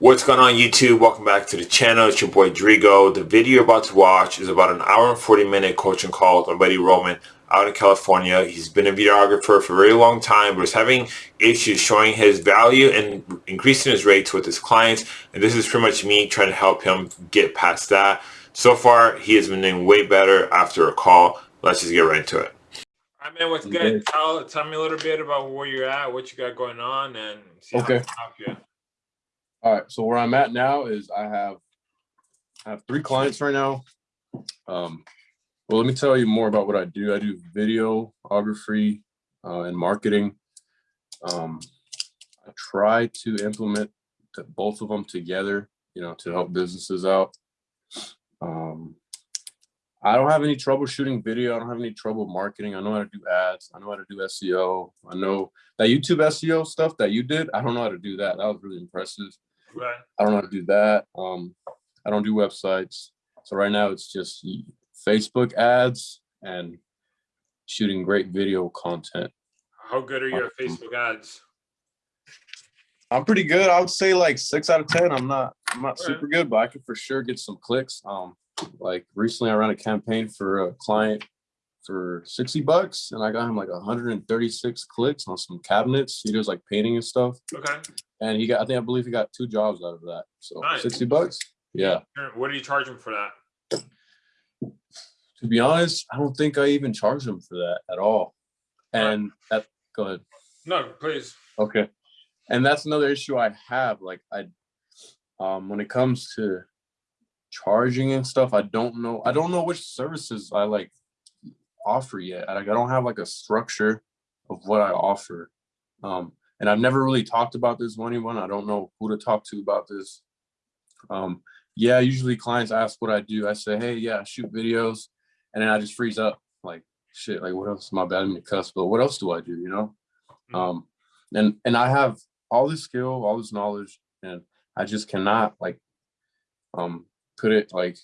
What's going on YouTube? Welcome back to the channel. It's your boy Drigo. The video you're about to watch is about an hour and 40 minute coaching call with my buddy Roman out in California. He's been a videographer for a very long time, but is having issues showing his value and increasing his rates with his clients. And this is pretty much me trying to help him get past that. So far, he has been doing way better after a call. Let's just get right into it. All right, man, what's good? Tell, tell me a little bit about where you're at, what you got going on, and see okay. how I can help you. All right, so where I'm at now is I have I have three clients right now. Um, well, let me tell you more about what I do. I do videography uh, and marketing. Um, I try to implement both of them together, you know, to help businesses out. Um, I don't have any trouble shooting video. I don't have any trouble marketing. I know how to do ads. I know how to do SEO. I know that YouTube SEO stuff that you did. I don't know how to do that. That was really impressive. Right. I don't know how to do that. Um, I don't do websites. So right now it's just Facebook ads and shooting great video content. How good are your um, Facebook ads? I'm pretty good. I would say like six out of ten. I'm not I'm not super good, but I can for sure get some clicks. Um, like recently I ran a campaign for a client for 60 bucks and I got him like 136 clicks on some cabinets. He does like painting and stuff. Okay. And he got, I think, I believe he got two jobs out of that. So nice. 60 bucks. Yeah. What are you charging for that? To be honest, I don't think I even charge him for that at all. And that, go ahead. No, please. Okay. And that's another issue I have. Like I, um, when it comes to charging and stuff, I don't know. I don't know which services I like offer yet. Like I don't have like a structure of what I offer. Um, and I've never really talked about this with anyone. I don't know who to talk to about this. Um, yeah, usually clients ask what I do. I say, hey, yeah, I shoot videos. And then I just freeze up like, shit, like what else? My bad, I'm cuss, but what else do I do, you know? Mm-hmm. Um, and, and I have all this skill, all this knowledge, and I just cannot like um, put it like,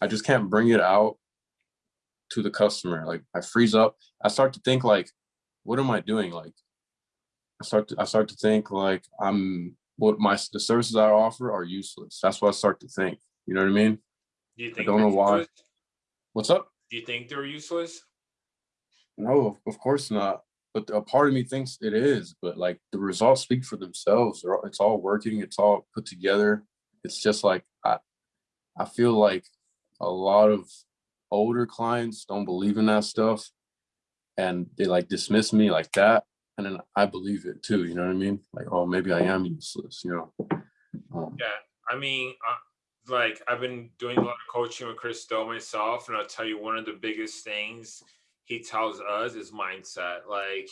I just can't bring it out to the customer. Like I freeze up. I start to think like, what am I doing? Like I start to I start to think like I'm what my the services I offer are useless. That's what I start to think. You know what I mean? Do you think I don't know why. Useless? What's up? Do you think they're useless? No, of course not. But a part of me thinks it is. But like the results speak for themselves. It's all working. It's all put together. It's just like I, I feel like a lot of older clients don't believe in that stuff and they like dismiss me like that and then i believe it too you know what i mean? Like oh maybe i am useless you know? Um, yeah i mean uh, like i've been doing a lot of coaching with chris do myself and i'll tell you one of the biggest things he tells us is mindset like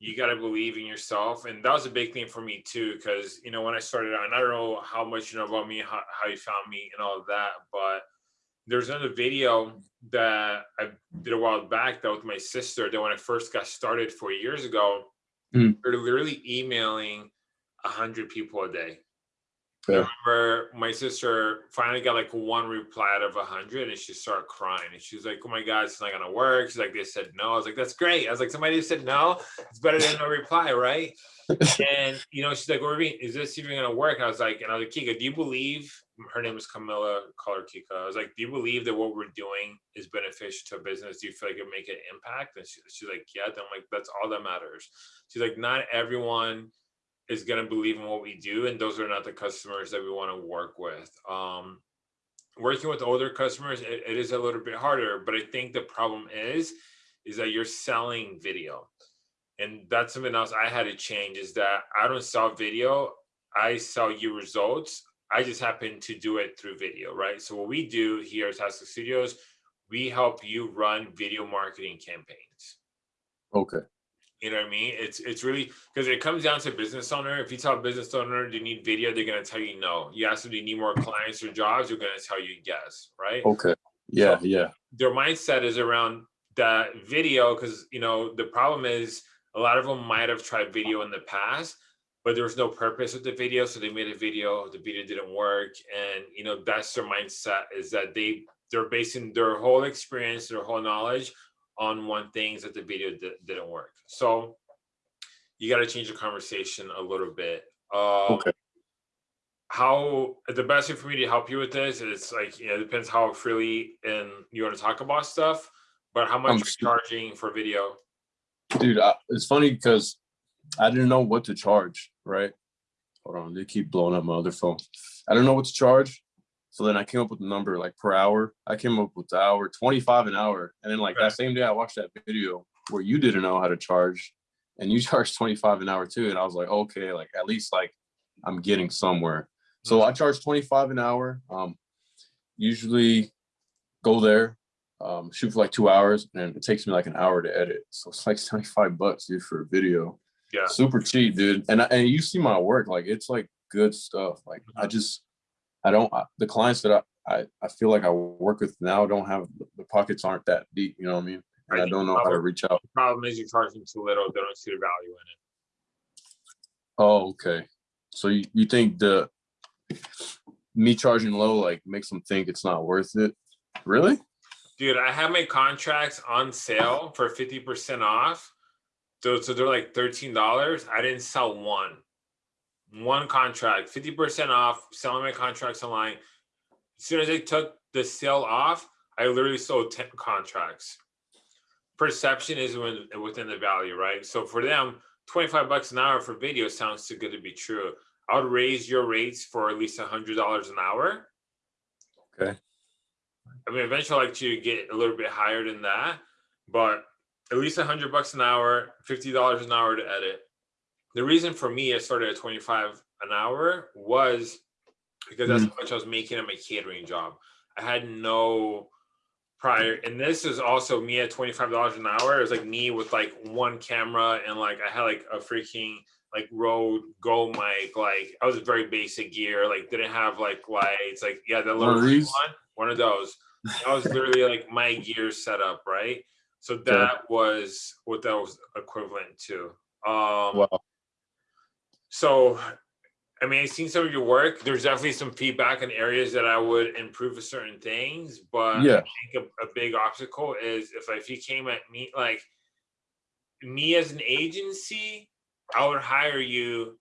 you got to believe in yourself and that was a big thing for me too because you know when i started out and i don't know how much you know about me how, how you found me and all of that but there's another video that I did a while back that with my sister that when I first got started four years ago, mm. we are literally emailing a hundred people a day. Yeah. I remember my sister finally got like one reply out of a hundred and she started crying and she was like, Oh my God, it's not gonna work. She's like, they said no. I was like, that's great. I was like, somebody said no, it's better than no reply, right? and you know, she's like, is this even gonna work? And I was like, and I was like, Kika, do you believe her name is Camilla Color Kika? I was like, do you believe that what we're doing is beneficial to a business? Do you feel like it make an impact? And she, she's like, yeah. Then I'm like, that's all that matters. She's like, not everyone is gonna believe in what we do, and those are not the customers that we want to work with. Um, working with older customers, it, it is a little bit harder, but I think the problem is, is that you're selling video and that's something else I had to change is that I don't sell video. I sell you results. I just happen to do it through video, right? So what we do here at Tastic Studios, we help you run video marketing campaigns. Okay. You know what I mean? It's it's really because it comes down to business owner. If you tell a business owner they need video, they're gonna tell you no. You ask them do you need more clients or jobs, they're gonna tell you yes, right? Okay. Yeah, so yeah. Their mindset is around that video because you know the problem is a lot of them might have tried video in the past, but there was no purpose with the video. So they made a video, the video didn't work. And, you know, that's their mindset is that they, they're basing their whole experience, their whole knowledge on one thing is that the video didn't work. So you got to change the conversation a little bit. Um, okay. how the best way for me to help you with this is like you know, it depends how freely and you want to talk about stuff, but how much I'm you're charging for video. dude I, it's funny because i didn't know what to charge right? Hold on they keep blowing up my other phone. I don't know what to charge. So then i came up with a number like per hour. I came up with the hour 25 an hour. And then like Right. that same day i watched that video where you didn't know how to charge and you charged 25 an hour too. And i was like okay like at least like i'm getting somewhere. So i charge 25 an hour. Um usually go there um, shoot for like two hours, and it takes me like an hour to edit. So it's like 75 bucks, dude, for a video. Yeah. Super cheap, dude. And I- and you see my work, like it's like good stuff. Like I mm-hmm. just, I don't, I, the clients that I, I, I feel like I work with now don't have, the pockets aren't that deep, you know what I mean? And I don't know how to reach out. The problem is you're charging too little. They don't see the value in it. Oh, okay. So you, you think the, me charging low, like makes them think it's not worth it? Really? Dude, I have my contracts on sale for 50% off. So, so they're like $13. I didn't sell one. One contract, 50% off, selling my contracts online. As soon as I took the sale off, I literally sold 10 contracts. Perception is when, within the value, right? So for them, 25 bucks an hour for video sounds too good to be true. I would raise your rates for at least $100 an hour. Okay. I mean, eventually I'd like to get a little bit higher than that, but at least a hundred bucks an hour, fifty dollars an hour to edit. The reason for me I started at twenty five an hour was because that's mm. how much I was making at my catering job. I had no prior, and this is also me at twenty five dollars an hour. It was like me with like one camera and like I had like a freaking like Rode Go mic. Like I was very basic gear. Like didn't have like lights. Like yeah, the little of green these? one, one of those. That was literally like my gear setup, right? So that was what that was equivalent to. Um, Wow. so, I mean, I've seen some of your work. There's definitely some feedback in areas that I would improve certain things, but Yeah. I think a, a big obstacle is if if you came at me like me as an agency, I would hire you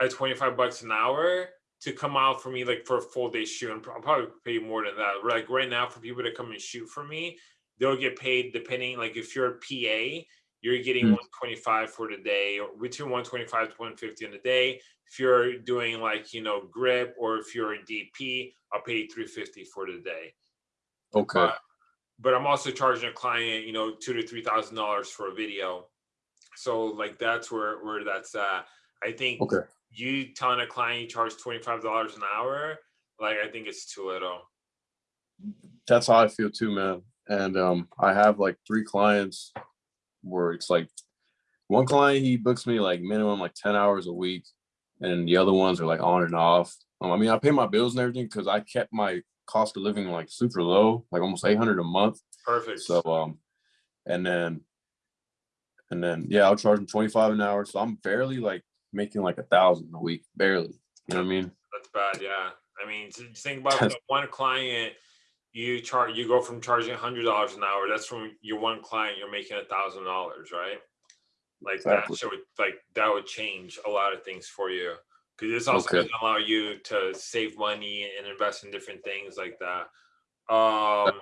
at 25 bucks an hour to come out for me like for a full day shoot and I'll probably pay you more than that. Like right now for people to come and shoot for me, they'll get paid depending like if you're a PA, you're getting Mm. 125 for the day or between 125 to 150 in a day. If you're doing like, you know, grip or if you're a DP, I'll pay you 350 for the day Okay. but but I'm also charging a client, you know, two to three thousand dollars for a video. So like that's where where that's at. I think Okay. you telling a client you charge twenty five dollars an hour, like I think it's too little. that's how I feel too, man. And um, I have like three clients where it's like one client he books me like minimum like 10 hours a week, and the other ones are like on and off. Um, I mean, I pay my bills and everything because I kept my cost of living like super low, like almost 800 a month. Perfect. So um, and then and then yeah, I'll charge them 25 an hour. So I'm barely like making like a thousand a week, barely. You know what I mean? that's bad. Yeah. I mean, think about one client, you charge you go from charging hundred dollars an hour. That's from your one client, you're making a thousand dollars, right? Like Exactly. that should like that would change a lot of things for you. Because this also Okay. doesn't allow you to save money and invest in different things like that. Um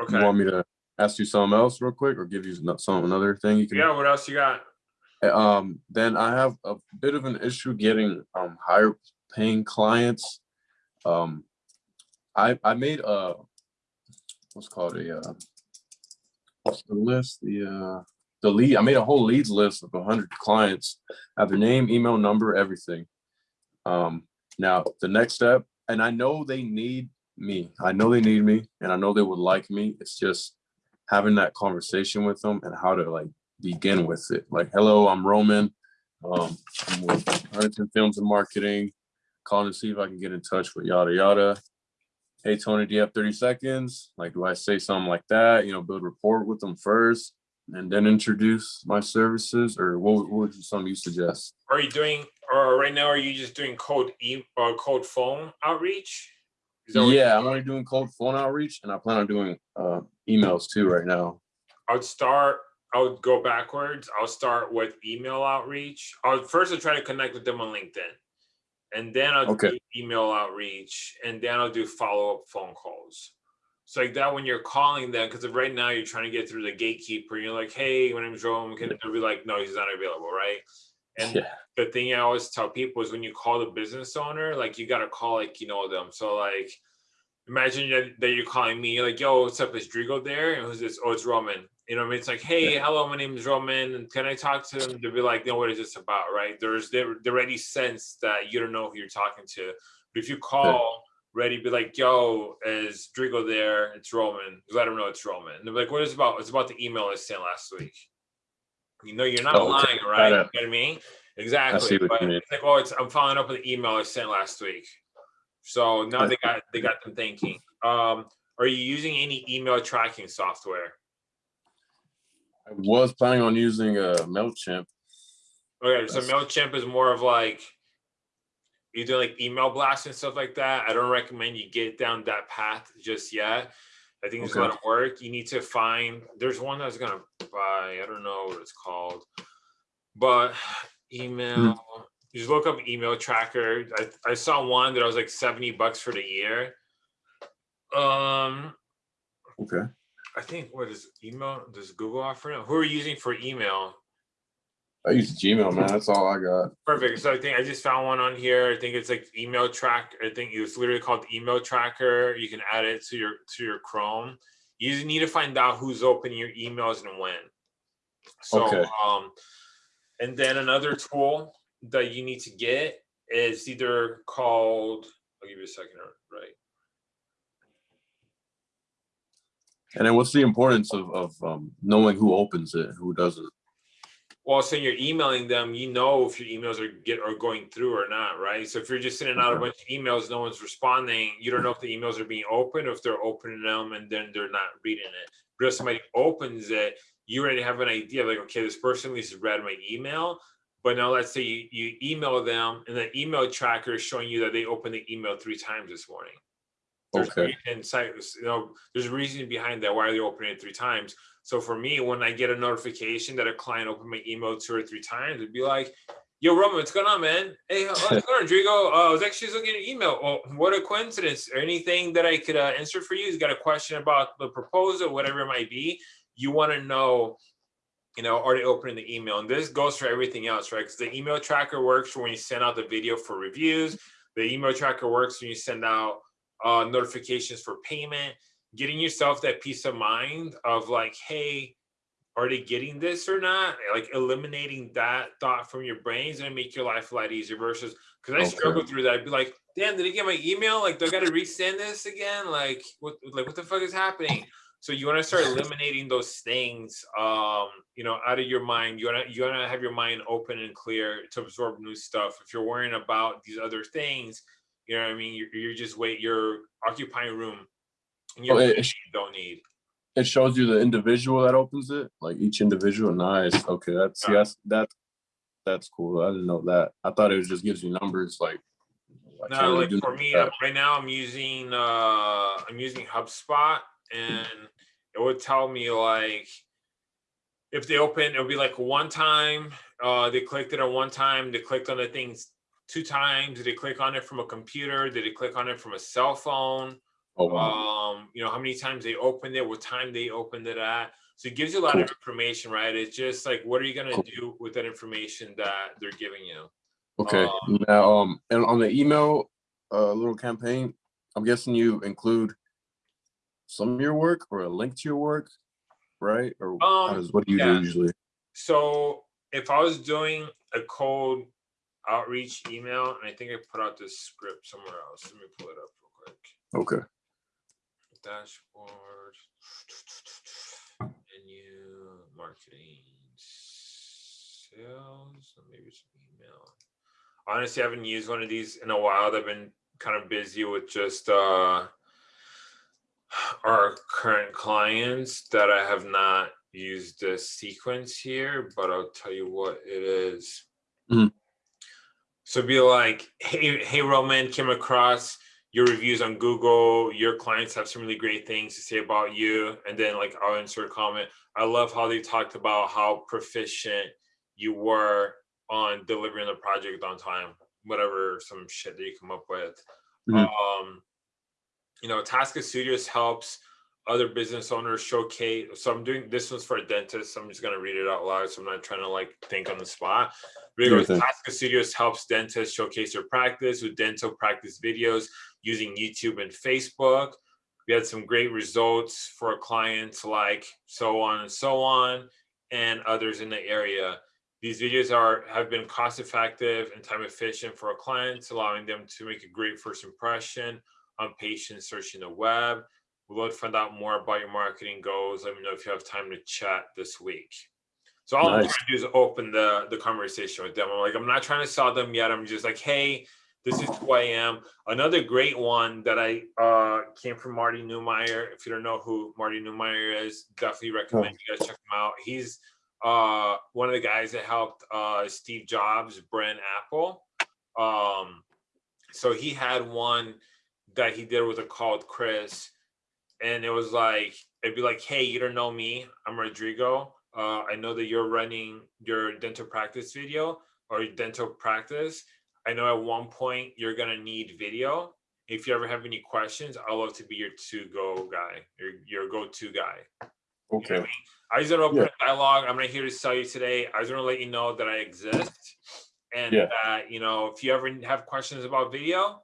You Okay. want me to ask you something else real quick, or give you some another thing you can? Yeah, what else you got? Um, then I have a bit of an issue getting um higher paying clients. Um, I I made a what's called a uh, what's the list? The uh the lead. I made a whole leads list of hundred clients. I have their name, email, number, everything. Um, now the next step, and I know they need me. I know they need me, and I know they would like me. It's just having that conversation with them and how to like begin with it. Like, hello, I'm Roman. Um, I'm with Huntington Films and Marketing. Calling to see if I can get in touch with yada yada. Hey Tony, do you have 30 seconds? Like, do I say something like that? You know, build rapport with them first and then introduce my services, or what, what would you some you suggest? Are you doing or right now are you just doing cold e or cold phone outreach? Is that what you're Yeah, I'm only doing cold phone outreach, and I plan on doing uh, emails too right now. I would start, I would go backwards. I'll start with email outreach. I'll first I'll try to connect with them on LinkedIn. And then I'll Okay. do email outreach, and then I'll do follow up phone calls. So like that when you're calling them, because right now you're trying to get through the gatekeeper, and you're like, "Hey, my name's Rome," can they'll be like, "No, he's not available," right? And Yeah. the thing I always tell people is when you call the business owner, like you gotta call like you know them. So like, imagine that, that you're calling me, you're like, "Yo, what's up? Is Drigo there?" And who's this? Oh, it's Roman. You know, what I mean, it's like, "Hey, hello, my name is Roman, and can I talk to them?" They'll be like, "No, what is this about?" Right? There's they already sense that you don't know who you're talking to. But if you call, ready, be like, "Yo, is Drigo there? It's Roman." Let them know it's Roman. And they're like, "What is it about?" It's about the email I sent last week. You know, you're not Oh, okay. lying, right? You know what I mean? Exactly. see what but you mean. it's like, oh, it's I'm following up with the email I sent last week. So now they got they got them thinking. Um, are you using any email tracking software? I was planning on using a Mailchimp. Okay, so MailChimp is more of like you do like email blasts and stuff like that. I don't recommend you get down that path just yet. I think it's a lot Okay. of work. You need to find there's one that's gonna buy, I don't know what it's called, but email. You just look up email tracker. I, I saw one that I was like 70 bucks for the year. Um, Okay. I think what is email? Does Google offer now? Who are you using for email? I use Gmail, man. That's all I got. Perfect. So I think I just found one on here. I think it's like email track. I think it's literally called email tracker. You can add it to your to your Chrome. You just need to find out who's opening your emails and when. So Okay. um and then another tool that you need to get is either called I'll give you a second, right? And then what's the importance of, of um, knowing who opens it, who doesn't? Well, so you're emailing them, you know if your emails are get are going through or not, right? So if you're just sending out a bunch of emails, no one's responding, you don't know if the emails are being opened or if they're opening them and then they're not reading it. But if somebody opens it, you already have an idea, like, okay, this person at least read my email. But now let's say you, you email them and the email tracker is showing you that they opened the email three times this morning. There's Okay. reason, you know, there's a reason behind that. Why are they opening it three times? So for me, when I get a notification that a client opened my email two or three times, it'd be like, "Yo, Roman, what's going on, man? Hey, what's going on, Rodrigo? Uh, I was actually looking at your email. Oh, what a coincidence! Anything that I could uh, answer for you? He's got a question about the proposal, whatever it might be. You want to know." You know, are they opening the email? And this goes for everything else, right? Because the email tracker works for when you send out the video for reviews. The email tracker works when you send out uh, notifications for payment, getting yourself that peace of mind of like, hey, are they getting this or not? Like eliminating that thought from your brains and make your life a lot easier versus because I Okay. struggle through that. I'd be like, damn, did he get my email? Like, do I gotta resend this again? Like, what like what the fuck is happening? So you want to start eliminating those things, um, you know, out of your mind. You want to you want to have your mind open and clear to absorb new stuff. If you're worrying about these other things, you know what I mean. You're, you're just wait. You're occupying room. And Oh, you it- don't need. It shows you the individual that opens it, like each individual. Nice. Okay, that's Yeah. yes, that that's cool. I didn't know that. I thought it was just gives you numbers. Like, I No, like for me, uh, right now I'm using uh I'm using HubSpot and it would tell me like if they open, it'll be like one time, uh they clicked it on one time, they clicked on the things two times, did they click on it from a computer, did they click on it from a cell phone? Oh, wow. Um, you know, how many times they opened it, what time they opened it at. So it gives you a lot of information, right? It's just like what are you gonna Cool. do with that information that they're giving you? Okay. um, now, um, and on the email, uh, little campaign, I'm guessing you include some of your work or a link to your work, right? Or Um, does what do you yeah. do usually? So if I was doing a cold outreach email, and I think I put out this script somewhere else. Let me pull it up real quick. Okay. Dashboard, menu, marketing, sales, or maybe it's email. Honestly, I haven't used one of these in a while. I've been kind of busy with just uh our current clients that I have not used the sequence here, but I'll tell you what it is. Mhm. So be like, hey, hey, Roman, came across your reviews on Google. Your clients have some really great things to say about you. And then like I'll insert a comment. I love how they talked about how proficient you were on delivering the project on time. whatever some shit that you come up with. Mhm. Um, you know, Tasca Studios helps other business owners showcase. So I'm doing this one's for a dentist. I'm just gonna read it out loud. So I'm not trying to like think on the spot. Sure. Tasca Studios helps dentists showcase their practice with dental practice videos using YouTube and Facebook. We had some great results for clients like so on and so on and others in the area. These videos are have been cost effective and time efficient for our clients, allowing them to make a great first impression on patients searching the web. We'd love to find out more about your marketing goals. Let me know if you have time to chat this week. So all I'm Nice. trying to do is open the the conversation with them. I'm like, I'm not trying to sell them yet. I'm just like, hey, this is who I am. Another great one that I uh, came from Marty Neumeier. If you don't know who Marty Neumeier is, definitely recommend you guys check him out. He's uh, one of the guys that helped uh, Steve Jobs brand Apple. Um, so he had one that he did with a called Chris, and it was like it'd be like, "Hey, you don't know me. I'm Rodrigo. Uh, I know that you're running your dental practice video or your dental practice. I know at one point you're gonna need video. If you ever have any questions, I'd love to be your to-go guy, your your go-to guy. You know I Okay. just want to open Yeah. a dialogue. I'm not here to sell you today. I just want to let you know that I exist, and Yeah. that you know if you ever have questions about video,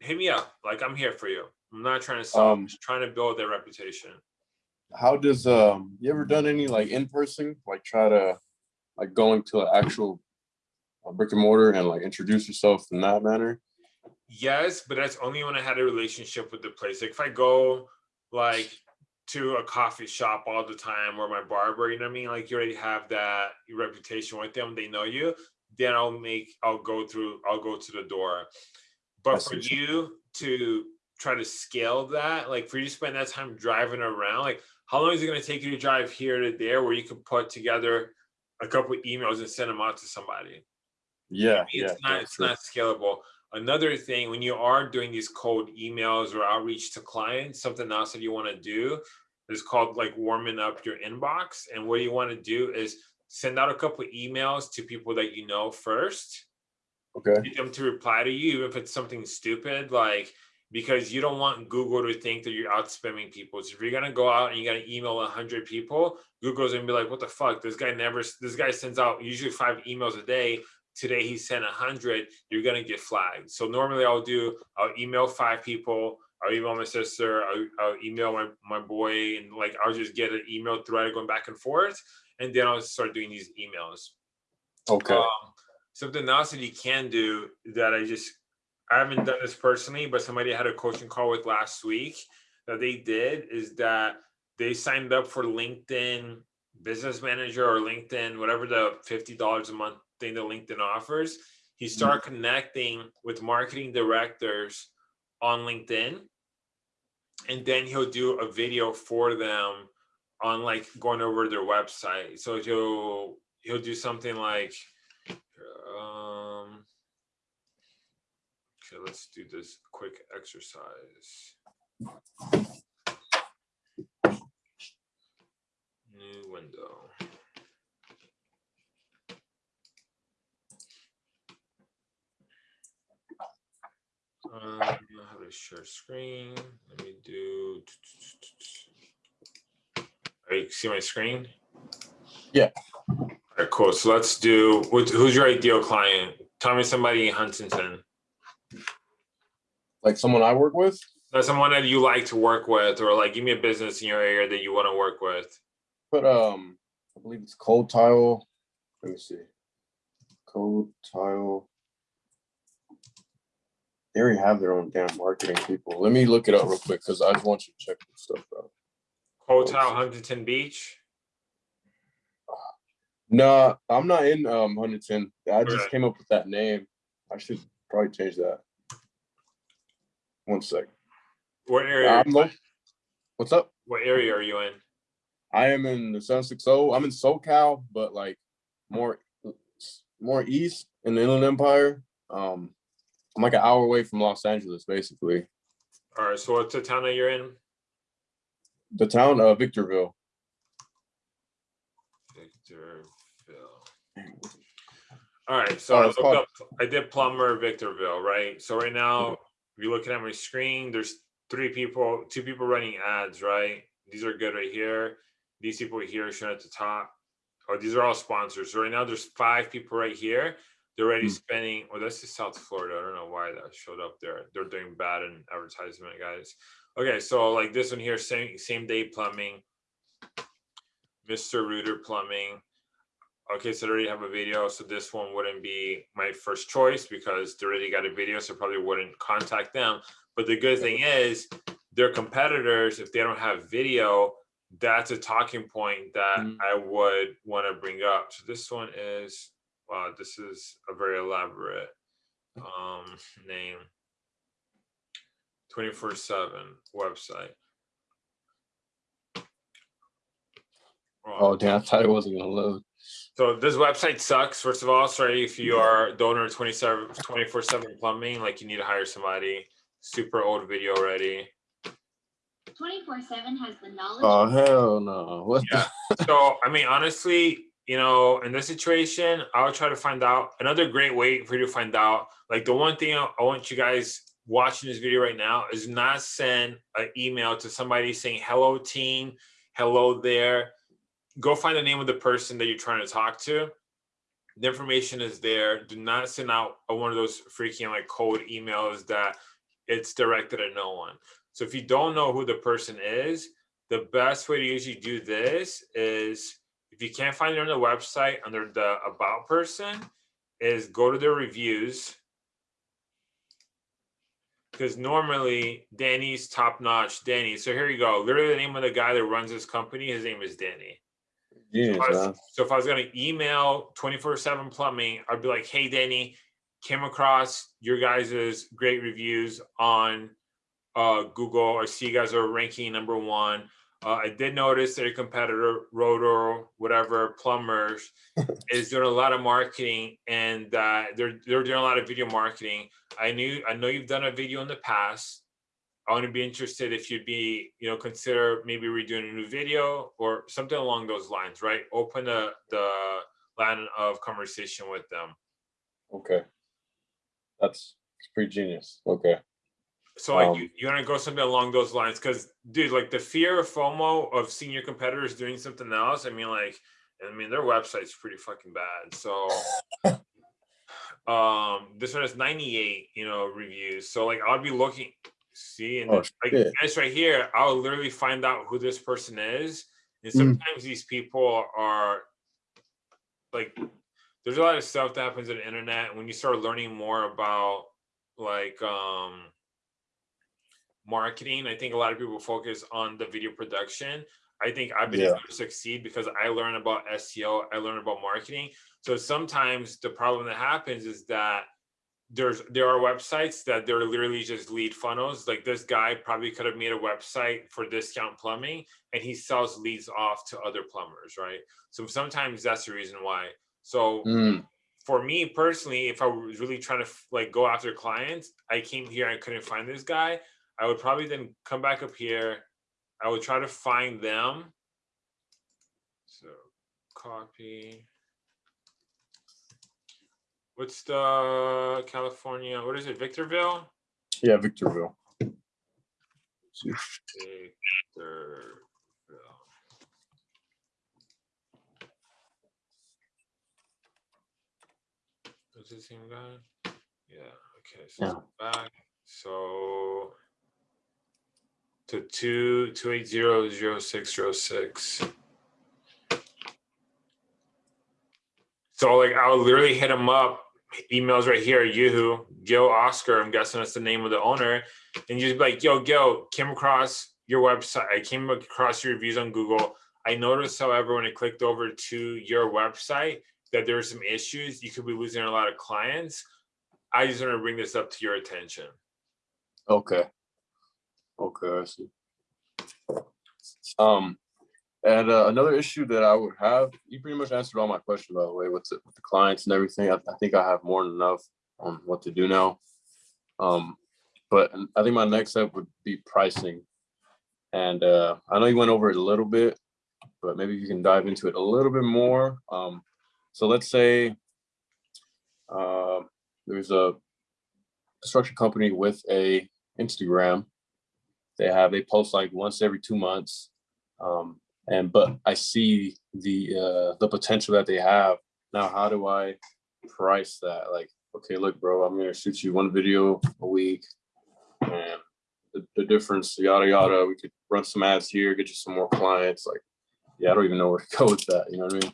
hit me up. Like I'm here for you. I'm not trying to sell. I'm Um, just trying to build their reputation. How does um you ever done any like in person like try to like going to an actual uh, brick and mortar and like introduce yourself in that manner? Yes, but that's only when I had a relationship with the place. Like if I go like to a coffee shop all the time or my barber, you know what I mean? Like you already have that reputation with them, they know you, then I'll make I'll go through, I'll go to the door. But for you to try to scale that, like for you to spend that time driving around, like how long is it gonna take you to drive here to there where you can put together a couple emails and send them out to somebody? Yeah, it's yeah, not yeah, it's true. not scalable another thing when you are doing these cold emails or outreach to clients something else that you want to do is called like warming up your inbox and what you want to do is send out a couple emails to people that you know first Okay. get them to reply to you even if it's something stupid like because you don't want google to think that you're out spamming people. So if you're gonna go out and you're gonna email 100 people google's gonna be like what the fuck? This guy never this guy sends out usually five emails a day. Today he sent 100 you're gonna get flagged. So normally i'll do i'll email five people. I'll email my sister. I'll, I'll email my, my boy and like i'll just get an email thread going back and forth and then i'll start doing these emails. Okay. um, something else that you can do that I just I haven't done this personally, but somebody I had a coaching call with last week that they did is that they signed up for LinkedIn Business Manager or LinkedIn, whatever the fifty dollars a month thing that LinkedIn offers. He started connecting with marketing directors on LinkedIn, and then he'll do a video for them on like going over their website. So he'll he'll do something like um okay let's do this quick exercise new window um how to share screen let me do Are you see my screen Yeah. all right, cool. So let's do, who's your ideal client? Tell me somebody in Huntington. Like someone I work with? That's someone that you like to work with, or like give me a business in your area that you want to work with. But um I believe it's cold tile. Let me see. Cold tile. They already have their own damn marketing people. Let me look it up real quick because I just want you to check this stuff out. Cold Tile Huntington Beach. No, I'm not in um Huntington. I just Okay. came up with that name. I should probably change that. One sec. What area? I'm lo- What's up? what area are you in? I am in the 760. I'm in SoCal, but like more more east in the Inland Empire. Um, I'm like an hour away from Los Angeles, basically. All right. So what's the town that you're in? The town of Victorville. Victorville. All right, so Oh, I looked called- up, I did Plumber Victorville, right? So right now, if you're looking at my screen, there's three people, two people running ads, right? These are good right here. These people here shown at the top. Oh, these are all sponsors. So right now, there's five people right here. They're already Hmm. spending, well, that's just South Florida. I don't know why that showed up there. They're doing bad in advertisement, guys. Okay, so like this one here, same, same day plumbing. Mr. Rooter Plumbing. Okay, so they already have a video, so this one wouldn't be my first choice because they already got a video, so probably wouldn't contact them. But the good thing is, their competitors, if they don't have video, that's a talking point that Mm. I would want to bring up. So this one is, wow, this is a very elaborate um name. 24/7 website. Wow. Oh damn, I thought it wasn't gonna load. So this website sucks. First of all, sorry if you are the owner 27 24 7 plumbing, like you need to hire somebody. Super old video already. Twenty-four seven has the knowledge. Oh hell no. What Yeah. So I mean, honestly, you know, in this situation, I'll try to find out another great way for you to find out. Like the one thing I I want you guys watching this video right now is not send an email to somebody saying, hello team, hello there. Go find the name of the person that you're trying to talk to. The information is there. Do not send out one of those freaking like cold emails that it's directed at no one. So if you don't know who the person is, the best way to usually do this is if you can't find it on the website under the about person is go to their reviews because normally Danny's top notch Danny. So here you go. Literally the name of the guy that runs this company, his name is Danny. Genius, If was- So if I was gonna email 24/7 plumbing, I'd be like, hey Danny, came across your guys' great reviews on uh Google. I see you guys are ranking number one. Uh, I did notice that your competitor, Rooter, whatever, plumbers, is doing a lot of marketing and uh, they're they're doing a lot of video marketing. I knew I know you've done a video in the past. I want to be interested if you'd be, you know, consider maybe redoing a new video or something along those lines, right? Open the the line of conversation with them. Okay. That's it's pretty genius. Okay. So like Um, you, you want to go something along those lines because dude, like the fear of FOMO of seeing your competitors doing something else. I mean, like, I mean their website's pretty fucking bad. So um this one has 98, you know, reviews. So like I'll be looking, see, and Oh, it's like shit. this right here, I'll literally find out who this person is. And Mm. sometimes these people are like there's a lot of stuff that happens on the internet when you start learning more about like um marketing i think a lot of people focus on the video production i think i've been Yeah. able to succeed because i learn about seo i learn about marketing so sometimes the problem that happens is that there's there are websites that they're literally just lead funnels like this guy probably could have made a website for discount plumbing and he sells leads off to other plumbers right so sometimes that's the reason why so Mm, for me personally, if I was really trying to like go after clients, I came here, I couldn't find this guy. I would probably then come back up here. I would try to find them. So copy. What's the uh, California? What is it? Victorville? yeah, Victorville. Victorville. Is the same guy? Yeah, okay, so it's back, so. To two, two eight zero zero six zero six. So like I'll literally hit him up, emails right here, Yoo-hoo, Gil Oscar, I'm guessing that's the name of the owner. And you'd be like, yo, Gil, came across your website. I came across your reviews on Google. I noticed, however, when I clicked over to your website, that there were some issues. You could be losing a lot of clients. I just want to bring this up to your attention. Okay. Okay, I see. Um, and uh, another issue that I would have, you pretty much answered all my questions, by the way, with the, with the clients and everything. I, I think I have more than enough on what to do now. Um, but I think my next step would be pricing. And uh, I know you went over it a little bit, but maybe you can dive into it a little bit more. Um, so let's say Um, there's a construction company with a Instagram. They have they post like once every two months. Um, and but I see the uh the potential that they have. Now, how do I price that? Like, okay, look, bro, I'm gonna shoot you one video a week. And the, the difference, yada yada. We could run some ads here, get you some more clients. Like, yeah, I don't even know where to go with that. You know what I mean?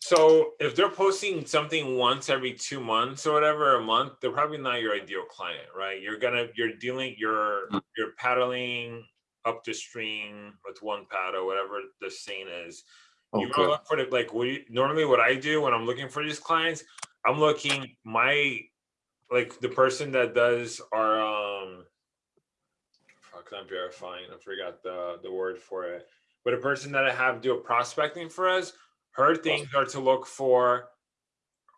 So if they're posting something once every two months or whatever a month, they're probably not your ideal client, right? You're gonna you're dealing you're Mm. you're paddling up the stream with one paddle, whatever the scene is. You wanna Okay. look for the like what you, normally what I do when I'm looking for these clients, I'm looking my like the person that does our um fuck I'm verifying, I forgot the the word for it. But a person that I have do a prospecting for us, her things are to look for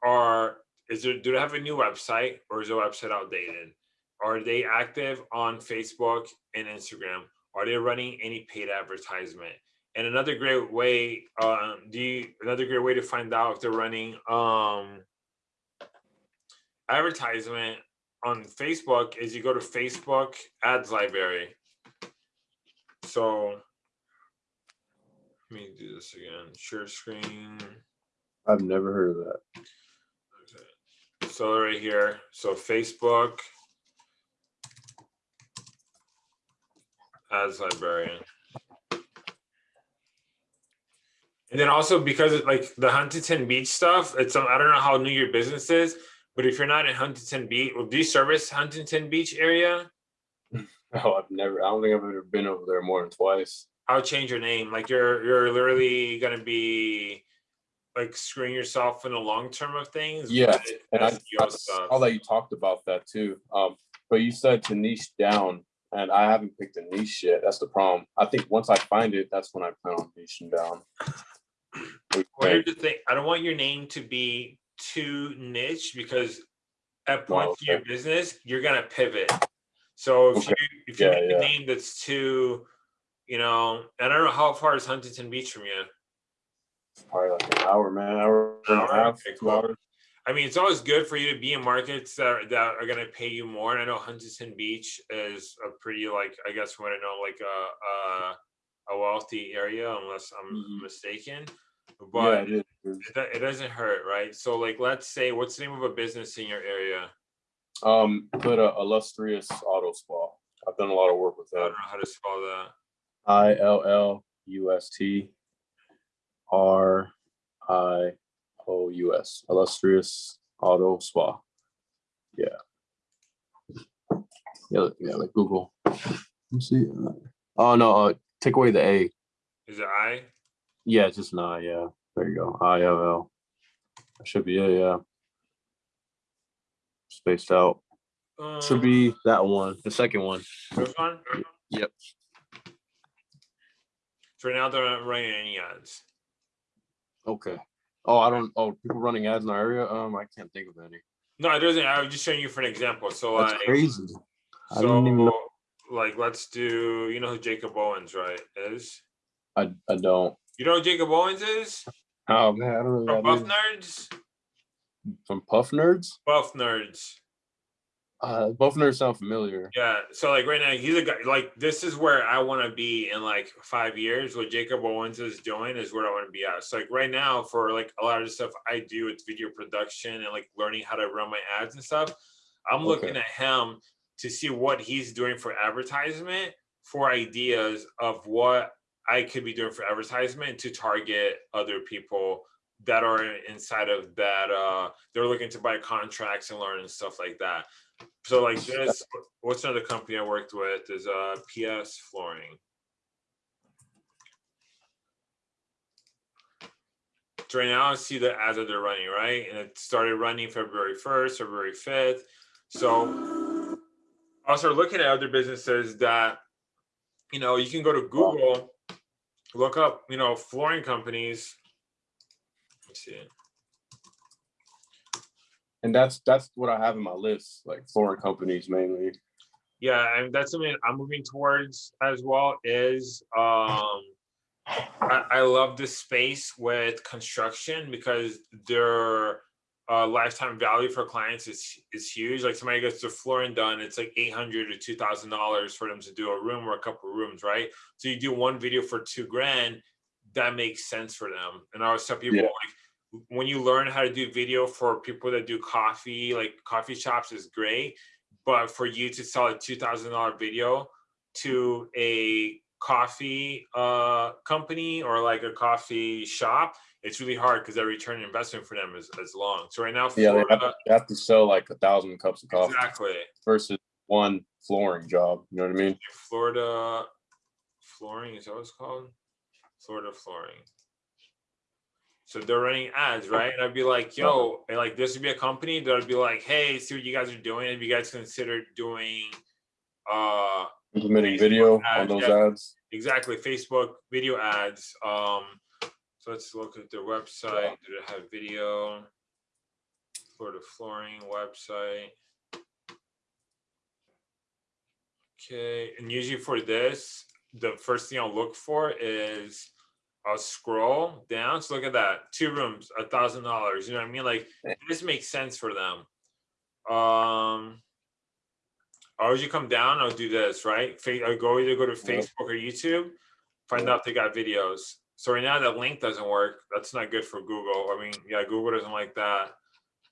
are is there do they have a new website or is the website outdated? Are they active on Facebook and Instagram? Are they running any paid advertisement? And another great way, um, do you, another great way to find out if they're running um advertisement on Facebook is you go to Facebook ads library. So let me do this again. Share screen. I've never heard of that. Okay. So right here, so Facebook ads librarian. And then also because it like the Huntington Beach stuff, it's um, I don't know how new your business is, but if you're not in Huntington Beach, well, do you service Huntington Beach area? Oh, I've never. I don't think I've ever been over there more than twice. I'll change your name. Like you're you're literally gonna be like screwing yourself in the long term of things. Yeah, And I, I saw that you talked about that too. Um, but you said to niche down, and I haven't picked a niche yet. That's the problem. I think once I find it, that's when I plan on niching down. Well, here's the thing. I don't want your name to be too niche because at points in your business, you're gonna pivot. So if Okay. you if you Yeah, make yeah. a name that's too, you know, I don't know how far is Huntington Beach from you. Probably like an hour, man. Hour and a Hour? Okay, two cool. hours. I mean, it's always good for you to be in markets that are, that are going to pay you more. And I know Huntington Beach is a pretty like I guess from what I know like a a, a wealthy area, unless I'm Mhm. mistaken. Yeah, But it is. it, do- it doesn't hurt, right? So like, let's say, what's the name of a business in your area? Um, put a illustrious auto spa. I've done a lot of work with that. I don't know how to spell that. I L L U S T R I O U S. Illustrious Auto Spa. Yeah. Yeah, yeah, like Google. Let's see. uh, Oh no, uh, take away the A. Is it I? Yeah, just an I, yeah. There you go. I L L. That should be it, yeah. Spaced out. Should Um, be that one, the second one. this one. Yep. So right now they're not running any ads. Okay. Oh, I don't. Oh, people running ads in our area. Um, I can't think of any. No, it doesn't. I was just showing you for an example. So That's like, crazy. I so didn't even know. like, let's do. You know who Jacob Owens, right? Is I, I don't. you know who Jacob Owens is? Oh man, I don't know. From who Buff. Nerds. From Puff Nerds. Buff Nerds. Uh, Buff Nerds sound familiar. Yeah. So like right now, he's a guy. Like this is where I want to be in like five years. What Jacob Owens is doing is where I want to be at. So like right now, for like a lot of the stuff I do, it's video production and like learning how to run my ads and stuff. I'm looking at him to see what he's doing for advertisement, for ideas of what I could be doing for advertisement to target other people that are inside of that. Uh, they're looking to buy contracts and learn and stuff like that. So like this, what's another company I worked with is uh PS Flooring. So right now I see the ads that they're running, right? And it started running February 1st, February 5th. So also looking at other businesses that, you know, you can go to Google, look up, you know, flooring companies. Let's see. And that's that's what I have in my list, like foreign companies mainly. Yeah, and that's something I'm moving towards as well. Is um, I, I love this space with construction because they're uh, lifetime value for clients is is huge. Like somebody gets their flooring done, it's like eight hundred to two thousand dollars for them to do a room or a couple of rooms, right? So you do one video for two grand, that makes sense for them. And I always tell people Yeah. like when you learn how to do video for people that do coffee, like coffee shops is great, but for you to sell a two thousand dollar video to a coffee uh company or like a coffee shop it's really hard because that return investment for them is, is long so right now Yeah, they have, Florida, they have to sell like a thousand cups of coffee exactly versus one flooring job. You know what I mean? florida flooring is that what it's called florida flooring so they're running ads right? And i'd be like yo and like this would be a company that I'd be like hey see what you guys are doing. Have you guys considered doing uh Implementing video on those yeah. ads. exactly facebook video ads. Um so let's look at their website. Did it have video? Florida flooring website. Okay and usually for this the first thing i'll look for is i'll scroll down so look at that two rooms a thousand dollars you know what i mean like this makes sense for them um or as you come down, I'll do this, right? I go either go to Facebook or YouTube, find out if they got videos. So right now that link doesn't work. That's not good for Google. I mean, yeah, Google doesn't like that.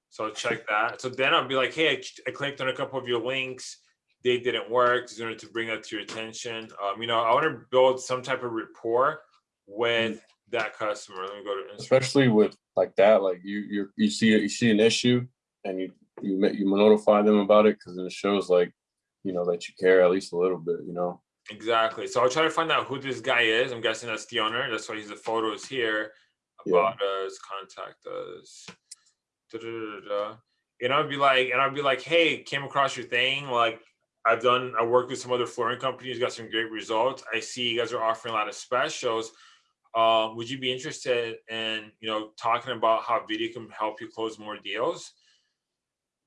So I'll check that. So then I'll be like, hey, I, I clicked on a couple of your links. They didn't work. Just wanted to bring that to your attention. Um, you know, I want to build some type of rapport with that customer. Let me go to Instagram. especially with like that like you you you see you see an issue and you you you notify them about it because it shows like you know that you care at least a little bit you know Exactly. So I'll try to find out who this guy is. I'm guessing that's the owner. That's why he's the photos here. Yeah. About us, contact us. da-da-da-da-da. And I'd be like, and I'd be like, hey, came across your thing. Like I've done, I worked with some other flooring companies, got some great results. I see you guys are offering a lot of specials. Um, would you be interested in, you know, talking about how video can help you close more deals?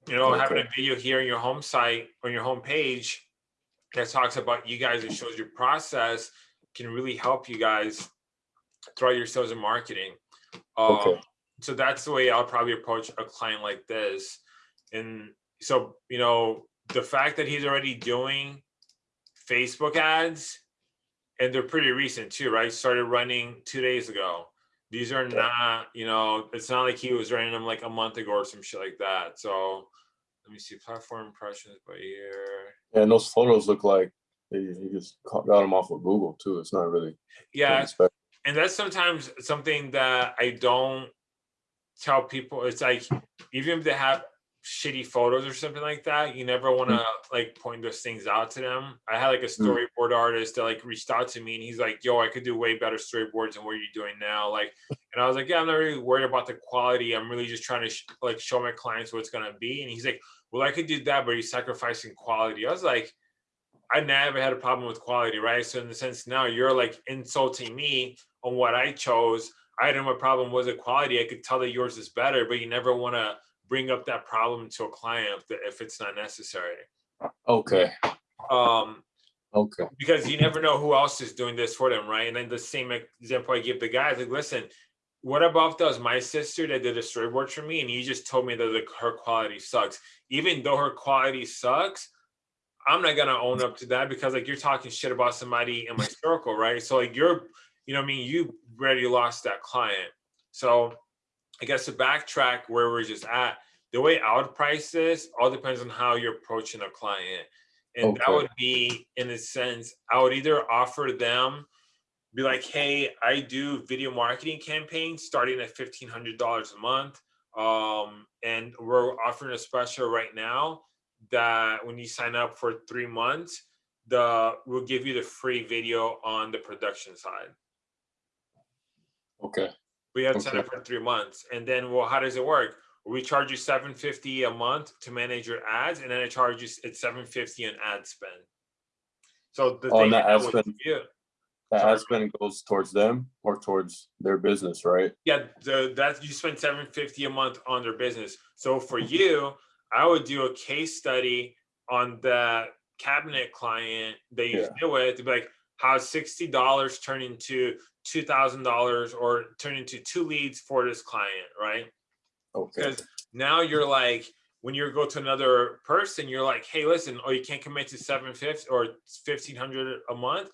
You know, having a video here on your home site, on your home page, that talks about you guys and shows your process can really help you guys throughout your sales and marketing. Um, Okay. So that's the way I'll probably approach a client like this. And so, you know, the fact that he's already doing Facebook ads, and they're pretty recent too, right? Started running two days ago. These are not, you know, it's not like he was running them like a month ago or some shit like that. So let me see platform impressions by year. and those photos look like they, he just got them off of google too it's not really Yeah, and that's sometimes something that I don't tell people. It's like even if they have shitty photos or something like that, you never want to mm. like point those things out to them. I had like a mm. storyboard artist that like reached out to me and he's like, "Yo, I could do way better storyboards than what you're doing now." Like, and I was like, "Yeah, I'm not really worried about the quality. I'm really just trying to sh- like show my clients what it's gonna be." And he's like, "Well, I could do that, but you're sacrificing quality." I was like. I never had a problem with quality, right? So in the sense now you're like insulting me on what I chose. I didn't have a problem with the quality. I could tell that yours is better, but you never want to bring up that problem to a client if, it's not necessary. okay Um, okay because you never know who else is doing this for them, right? And then the same example I give the guys, like, listen, what about does my sister that did a storyboard for me, and you just told me that the, her quality sucks. Even though her quality sucks, I'm not gonna own up to that because like you're talking shit about somebody in my circle, right? So like you're, you know, what I mean, you already lost that client. So I guess to backtrack where we're just at, the way I would price this all depends on how you're approaching a client. And that would be in a sense, I would either offer them, be like, hey, I do video marketing campaigns starting at fifteen hundred dollars a month. Um, and we're offering a special right now that when you sign up for three months, the we'll give you the free video on the production side. okay We have to sign Okay. up for three months, and then well, how does it work? We charge you seven fifty a month to manage your ads, and then it charges you it's seven fifty an ad spend. So the Oh, thing that ad spend- do- that ad spend goes towards them or towards their business right yeah, the that you spend seven fifty a month on their business. So for you, I would do a case study on the cabinet client that you Yeah. deal with to be like how sixty dollars turn into two thousand dollars or turn into two leads for this client, right? okay Because now you're like when you go to another person, you're like, hey, listen, oh, you can't commit to seven fifty or fifteen hundred a month.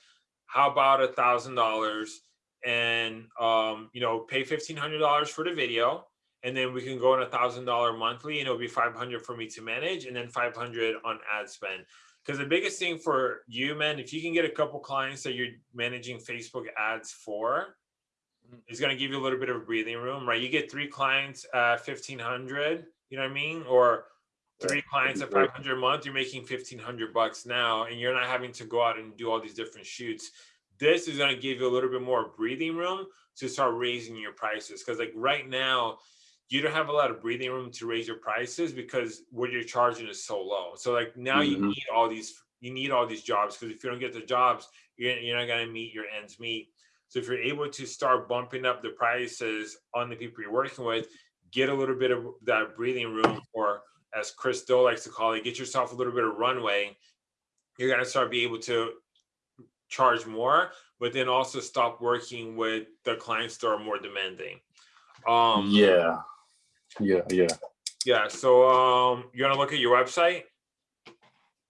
How about a thousand dollars and um, you know, pay fifteen hundred dollars for the video, and then we can go on a thousand dollar monthly, and it'll be five hundred for me to manage, and then five hundred on ad spend. Because the biggest thing for you, man, if you can get a couple clients that you're managing Facebook ads for, it's going to give you a little bit of breathing room, right? You get three clients at 1500, you know what I mean? Or three clients at 500 a month, you're making 1500 bucks now, and you're not having to go out and do all these different shoots. This is going to give you a little bit more breathing room to start raising your prices. Because, like, right now, you don't have a lot of breathing room to raise your prices because what you're charging is so low. So, like, now you Mhm. need all these, you need all these jobs because if you don't get the jobs, you're, you're not going to meet your ends meet. So if you're able to start bumping up the prices on the people you're working with, get a little bit of that breathing room, or as Chris Do likes to call it, get yourself a little bit of runway. You're gonna start be able to charge more, but then also stop working with the clients that are more demanding. Um, yeah, yeah, yeah. yeah. So um, you're gonna look at your website.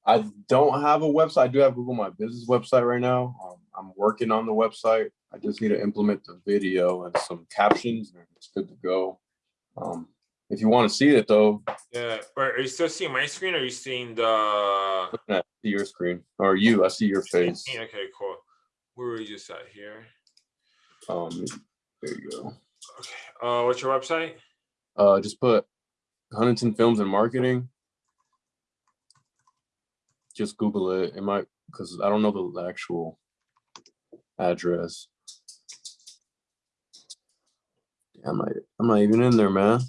I don't have a website. I do have Google My Business website right now. Um, I'm working on the website. I just need to implement the video and some captions, and it's good to go. Um, if you want to see it though, Yeah. but are you still seeing my screen? Or are you seeing the? at your screen or you, I see your face. Okay, cool. Where were you just at here? Um, there you go. Okay. Uh, what's your website? Uh, just put Huntington Films and Marketing. Just Google it. It might because I don't know the actual address. I'm not, I'm not even in there, man.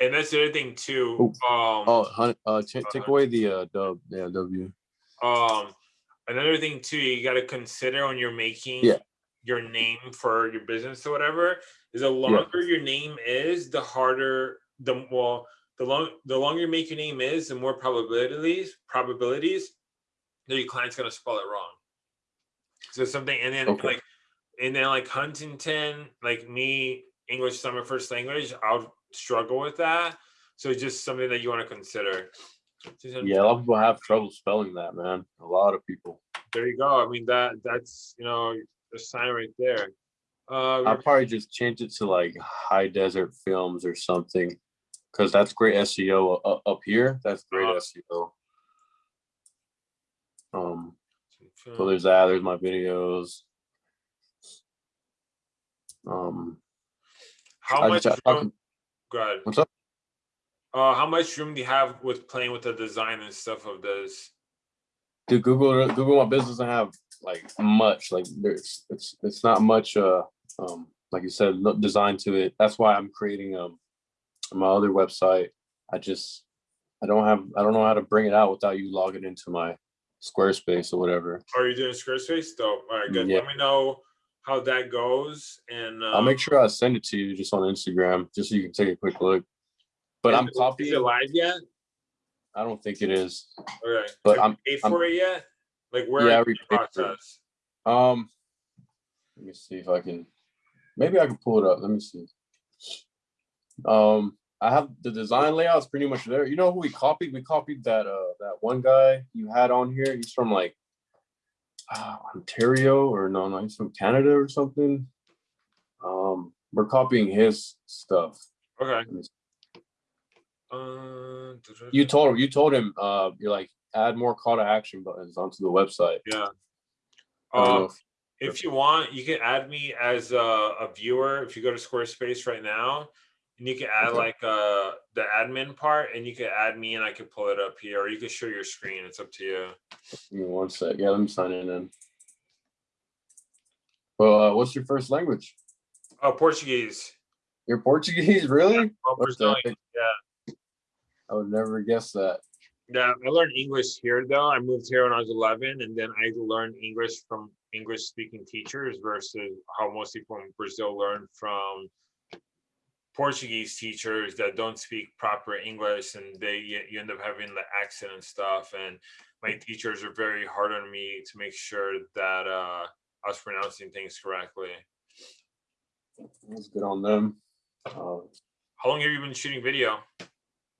And that's the other thing too. Oh. Um, Oh, uh, ta- take Uh-huh. away the uh, dub. Yeah, W. um, another thing too, you got to consider when you're making Yeah. your name for your business or whatever. Is the longer your name is, the harder the well, the long the longer you make your name is, the more probabilities probabilities that your client's gonna spell it wrong. So something, and then Okay. like, and then like Huntington, like me, English summer first language. I'll struggle with that. So it's just something that you want to consider. Yeah, a lot of people have trouble spelling that, man. A lot of people. There you go. I mean that that's you know a sign right there. Uh, I'll probably just change it to like High Desert Films or something, because that's great SEO up, up here. That's great Uh-huh. SEO. Um, so there's that. There's my videos. Um, how I much just- I- room? Go ahead. what's up? Uh, how much room do you have with playing with the design and stuff of this? Dude, Google Google My Business doesn't have like much. Like there's it's it's not much. Uh, um, like you said, no design to it. That's why I'm creating um my other website. I just I don't have I don't know how to bring it out without you logging into my Squarespace or whatever. Are you doing Squarespace? Dope. All right, good. Yeah. Let me know how that goes. And uh, I'll make sure I send it to you just on Instagram, just so you can take a quick look. But I'm copying. It live yet? I don't think it is. Okay. But I'm- paid I'm- for it yet? Like where Yeah, are you in the repaid for it. Um, let me see if I can. Maybe I can pull it up. Let me see. Um, I have the design layouts pretty much there. You know who we copied? We copied that uh that one guy you had on here. He's from like uh, Ontario or no, no, he's from Canada or something. Um, we're copying his stuff. Okay. Let me see. Uh, You told him. You told him. Uh, you're like add more call to action buttons onto the website. yeah. Um, if- if you want, you can add me as a, a viewer. If you go to Squarespace right now, and you can add Okay. like uh the admin part, and you can add me, and I can pull it up here, or you can share your screen. It's up to you. Give me one sec. Yeah, I'm signing in. Well, uh, what's your first language? Oh, Portuguese. You're Portuguese, really? Brazilian. heck? I would never guess that. Yeah, I learned English here though. I moved here when I was 11, and then I learned English from English speaking teachers versus how most people in Brazil learn from Portuguese teachers that don't speak proper English, and they you end up having the accent and stuff. And my teachers are very hard on me to make sure that uh, I was pronouncing things correctly. That's good on them. Uh, How long have you been shooting video?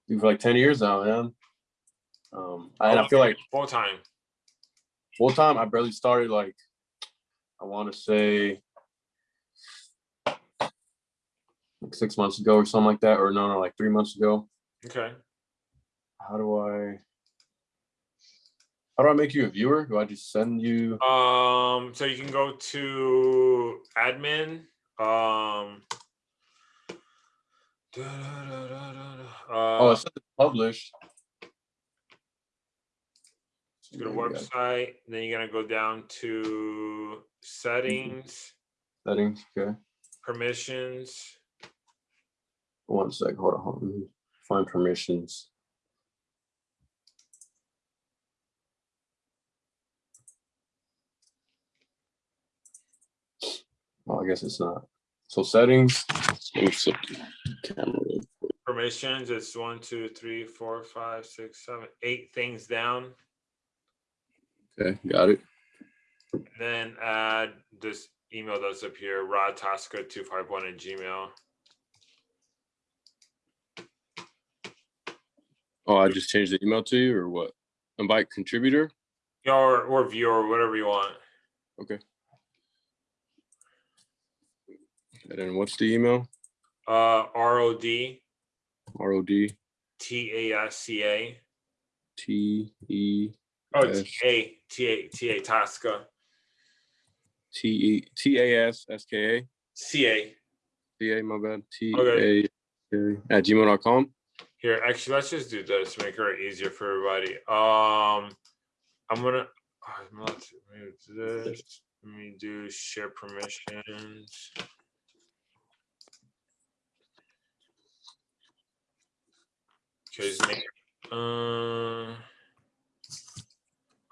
for like 10 years now, man. Um, and I feel like full time. full time, I barely started like, I want to say like six months ago or something like that, or no, no, like three months ago. Okay. How do I, how do I make you a viewer? Do I just send you? Um, so you can go to admin. Um. Oh, Uh, it says it's published. Go to Yeah, yeah. website, then you're gonna go down to mm-hmm. settings, Settings, okay. permissions. One sec, hold on, hold on. Find permissions. Oh, I guess it's not. So settings. Let me flip the camera. real quick. Permissions, it's one, two, three, four, five, six, seven, eight things down. Okay, got it. Then add this email that's up here, rodtasca251 at gmail. Oh, I just changed the email to you or what? Invite contributor? Yeah, Or, or viewer, whatever you want. Okay. And then what's the email? Uh, R O D R O D T A S C A. T E Oh. T A T A T A Tasca. T E T A S S K A. C A. T A, my bad. T. A at gmail.com. Here, actually, let's just do this, to make it easier for everybody. Um, I'm gonna, I'm not, let me do this, let me do share permissions. Make- uh.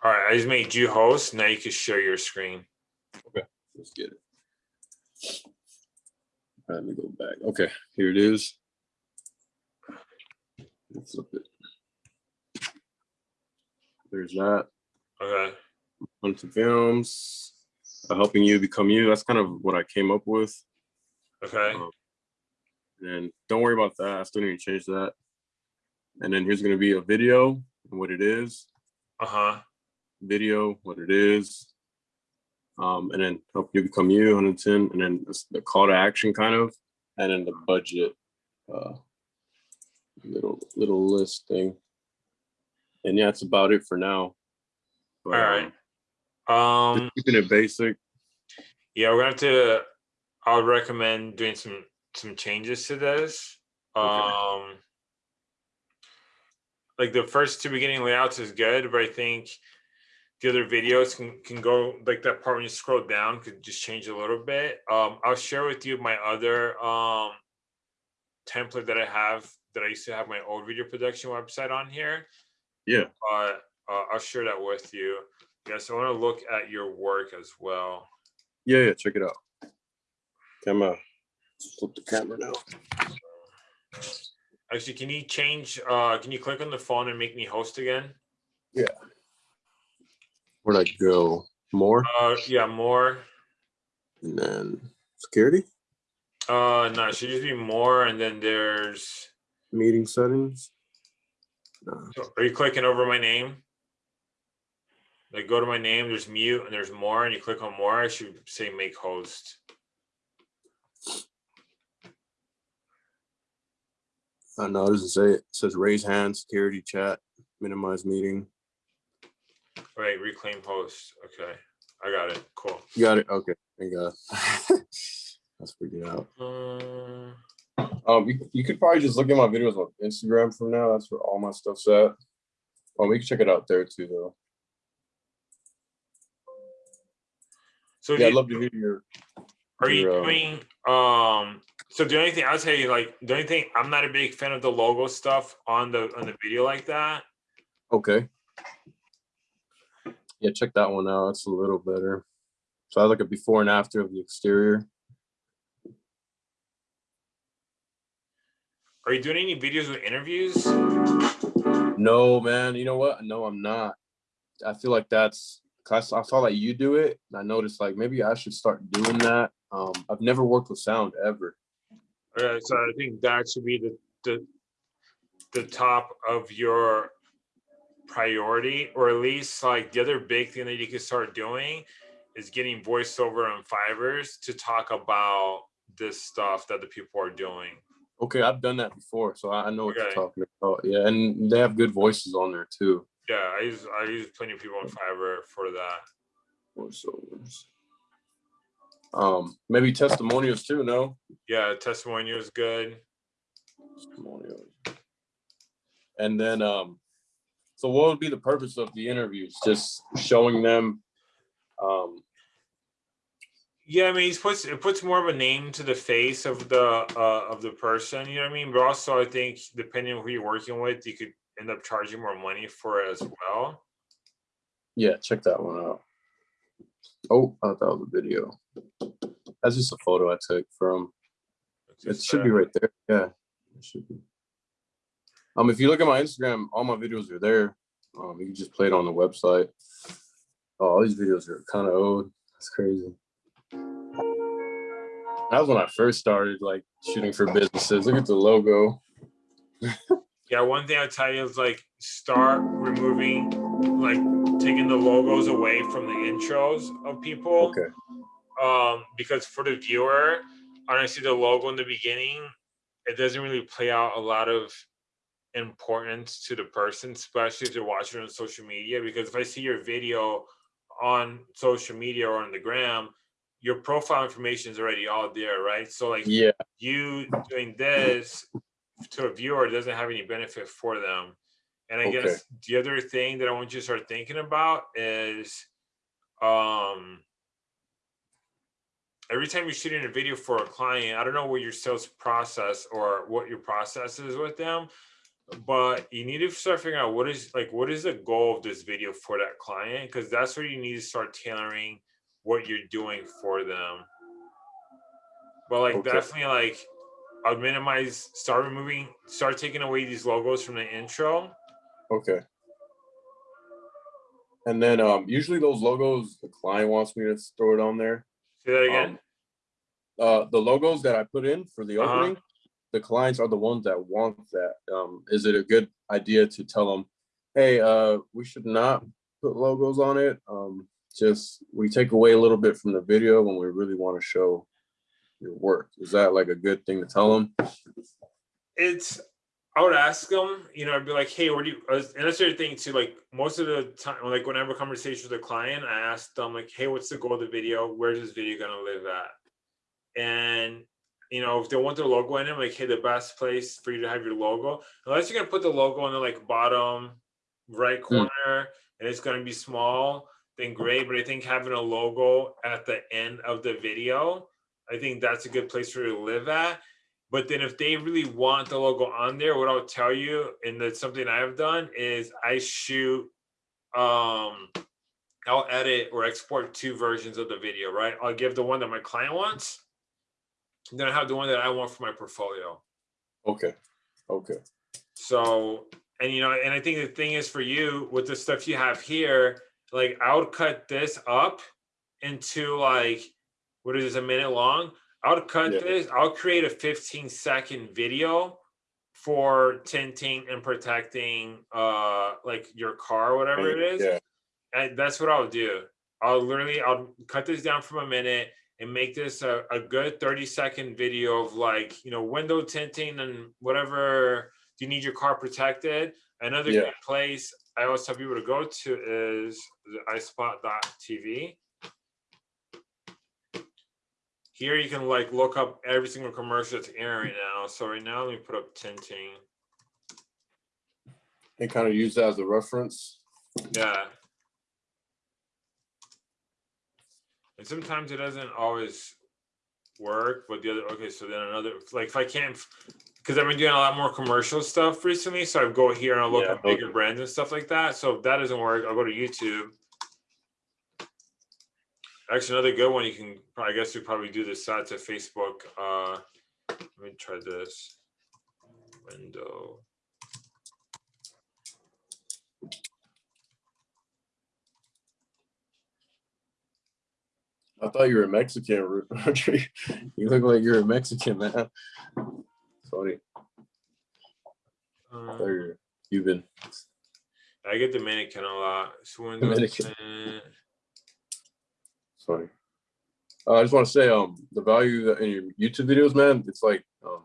All right, I just made you host, now you can share your screen. Okay, let's get it. Let me go back. Okay, here it is. Let's flip it. There's that. Okay, Hunt some films. uh, helping you become you. That's kind of what I came up with. okay, Um, And don't worry about that. I still need to change that. And then here's gonna be a video and what it is. uh-huh, video, what it is, um, and then help you become you, 110, and then the call to action kind of, and then the budget, uh, little little list thing. And yeah, that's about it for now. But, all right. um, Um. keeping it basic. Yeah, we're gonna have to. I would recommend doing some some changes to this. Okay. Um, like the first two beginning layouts is good, but I think the other videos can can go like that part when you scroll down could just change a little bit. Um, I'll share with you my other um template that I have that I used to have my old video production website on here. Yeah. But uh, I'll share that with you. Yes, I want to look at your work as well. Yeah, yeah, check it out. Camera. Flip the camera now. Actually, can you change, uh, can you click on the phone and make me host again? Where'd I go? More, Uh, yeah, more. and then security, Uh, no, it should just be more, and then there's, meeting settings. Uh, are you clicking over my name? Like, go to my name, there's mute, and there's more, and you click on more, I should say make host. Uh, no, it doesn't say it. It says raise hand, security chat, minimize meeting. Right, reclaim host, okay, I got it, cool. You got it? Okay, thank God. Let's figure it out. Uh, Um, you, you could probably just look at my videos on Instagram from now. That's where all my stuff's at. Oh, we can check it out there too, though. So Yeah, I'd love to hear your. Are you your, um, doing um so the only thing I'll tell you like the only thing I'm not a big fan of the logo stuff on the on the video like that. Okay. Yeah, check that one out. It's a little better. So I look at before and after of the exterior. Are you doing any videos with interviews? No, man. You know what? No, I'm not. I feel like that's. 'cause I saw that you do it, and I noticed like maybe I should start doing that. Um, I've never worked with sound ever. Uh, so I think that should be the, the, the top of your priority, or at least like the other big thing that you can start doing is getting voiceover on Fivers to talk about this stuff that the people are doing. Okay, I've done that before, so I I know what Okay. you're talking about. Yeah, and they have good voices on there too. Yeah, I use I use plenty of people on Fiverr for that. Voiceovers. Um, maybe testimonials too. No Yeah, testimonial is good. testimonials. And then, um, so what would be the purpose of the interviews? Just showing them, um, Yeah, I mean, it puts it puts more of a name to the face of the uh, of the person. You know what I mean? But also, I think depending on who you're working with, you could end up charging more money for it as well. yeah, check that one out. Oh, I thought that was a video. That's just a photo I took from. It should be right there. Yeah, it should be. Um, if you look at my Instagram, all my videos are there. Um, you can just play it on the website. Oh, all these videos are kind of old. That's crazy. That was when I first started like shooting for businesses. Look at the logo. Yeah, one thing I'll tell you is like start removing, like taking the logos away from the intros of people. Okay. um because for the viewer honestly the logo in the beginning it doesn't really play out a lot of importance to the person especially if they're watching on social media because if i see your video on social media or on the gram your profile information is already all there right so like Yeah. you doing this to a viewer doesn't have any benefit for them. And I Okay. guess the other thing that I want you to start thinking about is um every time you're shooting a video for a client, I don't know what your sales process or what your process is with them, but you need to start figuring out what is like what is the goal of this video for that client because that's where you need to start tailoring what you're doing for them. But like Okay. definitely like i'd minimize, start removing, start taking away these logos from the intro. Okay. And then um, usually those logos, the client wants me to throw it on there. Say that again. Um, uh, the logos that I put in for the Uh-huh. opening, the clients are the ones that want that. Um, is it a good idea to tell them, hey, uh, we should not put logos on it? Um, just we take away a little bit from the video when we really want to show your work. Is that like a good thing to tell them? it's I would ask them, you know, I'd be like, hey, what do you, uh, and that's the thing too, like most of the time, like when I have a conversation with a client, I ask them like, hey, what's the goal of the video? Where's this video gonna live at? And, you know, if they want their logo in it, like, hey, the best place for you to have your logo, unless you're gonna put the logo on the like bottom right corner and it's gonna be small, then great. But I think having a logo at the end of the video, I think that's a good place for you to live at. But then if they really want the logo on there, what I'll tell you, and that's something I've done, is I shoot um I'll edit or export two versions of the video, right? I'll give the one that my client wants, then I have the one that I want for my portfolio. Okay. Okay. So, and you know, and I think the thing is for you with the stuff you have here, like I would cut this up into like what is this a minute long? I would cut Yeah. this, I'll create a 15 second video for tinting and protecting uh like your car or whatever it is. Yeah. And that's what I'll do. I'll literally I'll cut this down from a minute and make this a, a good 30 second video of like, you know, window tinting and whatever Do you need your car protected. Another Yeah. good place I always tell people to go to is the iSpot.tv. Here you can like look up every single commercial that's airing right now. So right now, let me put up tinting. And kind of use that as a reference. Yeah. And sometimes it doesn't always work, but the other, okay, so then another, like if I can't, because I've been doing a lot more commercial stuff recently, so I go here and I look Yeah, at bigger okay. brands and stuff like that. So if that doesn't work, I'll go to YouTube. Actually, another good one you can, I guess you probably do this side to Facebook. Uh, let me try this. Window. I thought you were a Mexican, Rodrigo. you look like you're a Mexican, man. Funny. I thought Um, Cuban. I get Dominican a lot. Dominican. Funny. Uh, I just want to say, um, the value in your YouTube videos, man, it's like um,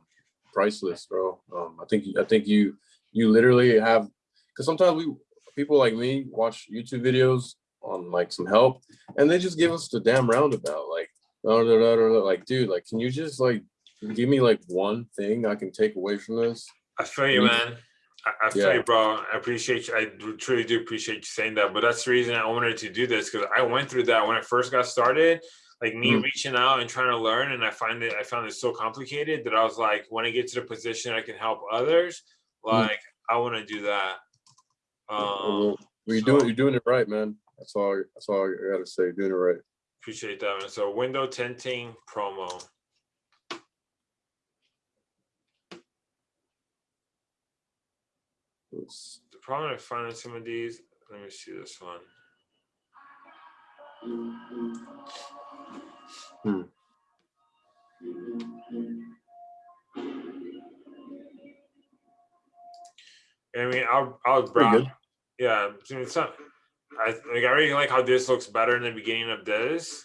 priceless, bro. Um, I think I think you you literally have because sometimes we people like me watch YouTube videos on like some help, and they just give us the damn roundabout, like, like, dude, like, can you just like give me like one thing I can take away from this? I feel you, man. I, I feel Yeah. you, bro. I appreciate you. I truly do appreciate you saying that. But that's the reason I wanted to do this because I went through that when I first got started. Like me Mm. reaching out and trying to learn, and I find it. I found it so complicated that I was like, when I get to the position I can help others, Mm. like I want to do that. Um, Well, you're so- doing you're doing it right, man. That's all. That's all I gotta say. Doing it right. appreciate that. Man. So window tinting promo. It's- The problem I find in some of these. Let me see this one. Hmm. I mean, I'll I'll good. Yeah, it's not. I like. I really like how this looks better in the beginning of this.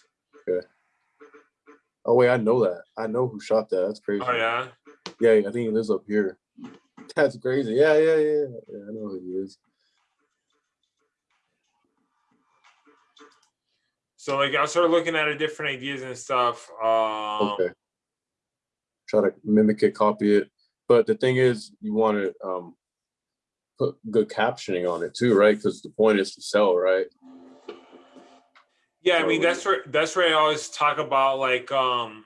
Oh wait, I know that. I know who shot that. That's crazy. Oh yeah. Yeah, I think he lives up here. That's crazy. Yeah, yeah, yeah. Yeah, I know who he is. So like, I started looking at it, different ideas and stuff. Um, Okay. Try to mimic it, copy it. But the thing is, you want to um, put good captioning on it too, right? Because the point is to sell, right? Yeah, I mean that's where that's where I always talk about like um.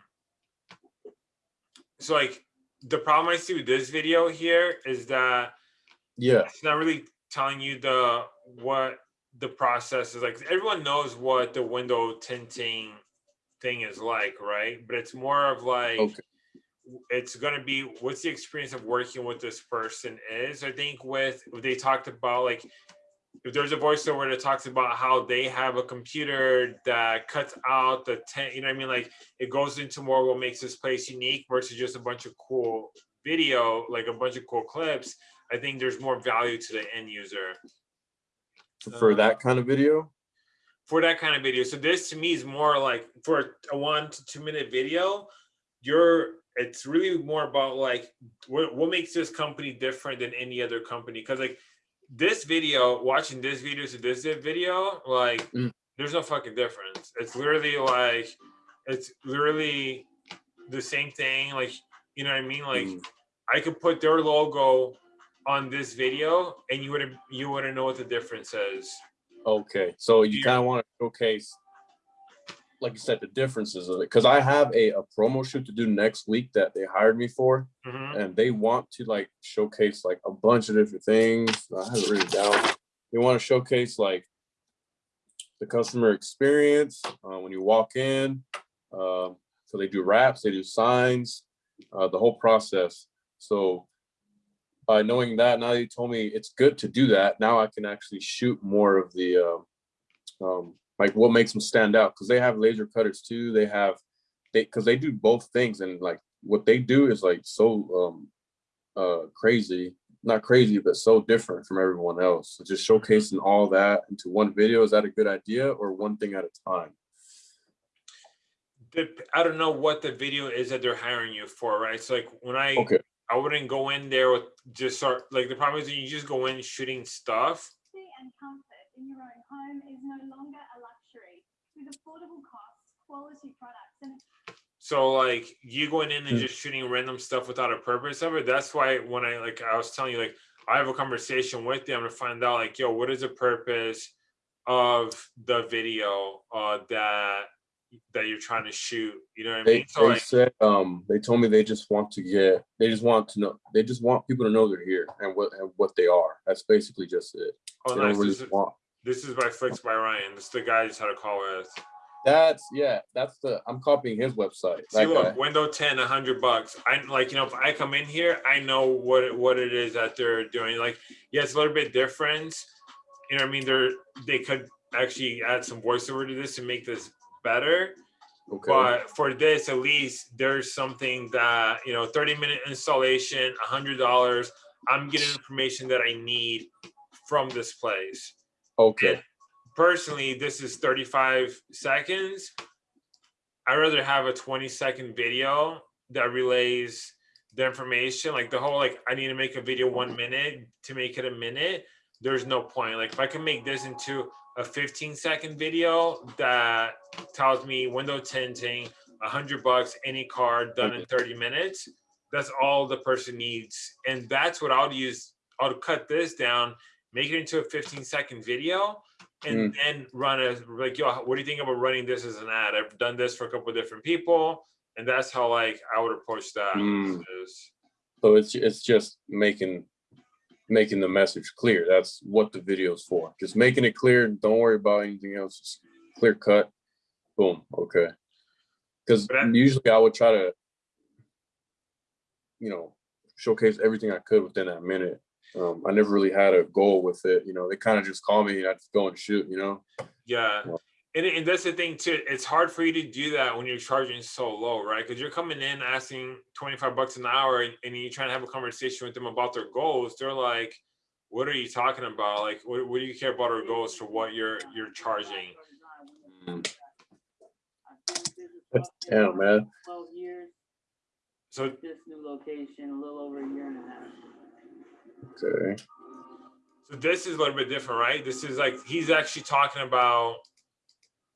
So like the problem I see with this video here is that Yeah. it's not really telling you the what the process is like everyone knows what the window tinting thing is like right but it's more of like Okay. It's going to be what's the experience of working with this person is i think with they talked about like if there's a voiceover that talks about how they have a computer that cuts out the tent you know what i mean like it goes into more what makes this place unique versus just a bunch of cool video like a bunch of cool clips i think there's more value to the end user For Uh, that kind of video. for that kind of video. So this to me is more like for a one to two minute video, you're it's really more about like what, what makes this company different than any other company. Cause like this video, watching this video to this video, like Mm. there's no fucking difference. It's literally like it's literally the same thing. Like, you know what I mean? Like Mm. I could put their logo on this video and you wouldn't you wouldn't know what the difference is. Okay, so you kind of want to showcase, like you said, the differences of it. Because I have a, a promo shoot to do next week that they hired me for, Mhm. and they want to like showcase like a bunch of different things. I have it written down. They want to showcase like the customer experience uh, when you walk in. Um, so they do wraps, they do signs, uh, the whole process. So by knowing that, now you told me it's good to do that. Now I can actually shoot more of the, um, um, like what makes them stand out because they have laser cutters too. They have, they because they do both things and like what they do is like so um, uh, crazy, not crazy, but so different from everyone else. So just showcasing all that into one video is that a good idea or one thing at a time? Dep- I don't know what the video is that they're hiring you for, right? It's like when I Okay. I wouldn't go in there with just start like the problem is that you just go in shooting stuff. And comfort in your own home is no longer a luxury. With affordable costs, quality products, and So like you going in and just shooting random stuff without a purpose of it. That's why when I like I was telling you like I have a conversation with them to find out like yo what is the purpose of the video uh that that you're trying to shoot. You know what I They, mean? So they like said um they told me they just want to get they just want to know they just want people to know they're here and what and what they are. That's basically just it. oh They nice. don't really This want this is by Flicks by Ryan. This is the guy I just had a call with. that's yeah, that's the I'm copying his website. See, look, guy. window 10, a hundred bucks. I like, you know, if I come in here, I know what it, what it is that they're doing. Like, yeah, it's a little bit different. You know I mean? They're, they could actually add some voiceover to this and make this better. Okay. But for this, at least there's something that, you know, 30 minute installation, $100. I'm getting information that I need from this place. Okay. Personally, this is 35 seconds. I'd rather have a 20 second video that relays the information. Like the whole, like, I need to make a video one minute to make it a minute. There's no point. Like, if I can make this into a 15 second video that tells me window tinting, a hundred bucks, any car done in 30 minutes. That's all the person needs. And that's what I'll use. I'll cut this down, make it into a 15 second video, and then run a like, yo, what do you think about running this as an ad? I've done this for a couple of different people, and that's how like I would approach that. Mm. So it's it's just making making the message clear. That's what the video's for. Just making it clear. Don't worry about anything else. Just clear cut. Boom. Okay. Because usually I would try to, you know, showcase everything I could within that minute. Um, I never really had a goal with it. You know, they kind of just call me and I just go and shoot. You know. Yeah. And, and that's the thing too. It's hard for you to do that when you're charging so low, right? Because you're coming in asking 25 bucks an hour and, and you're trying to have a conversation with them about their goals. They're like, what are you talking about? Like, what, what do you care about our goals for what you're you're charging? Mm. Damn, man. Twelve years, So this new location, a little over a year and a half. Okay. so this is a little bit different, right? This is like he's actually talking about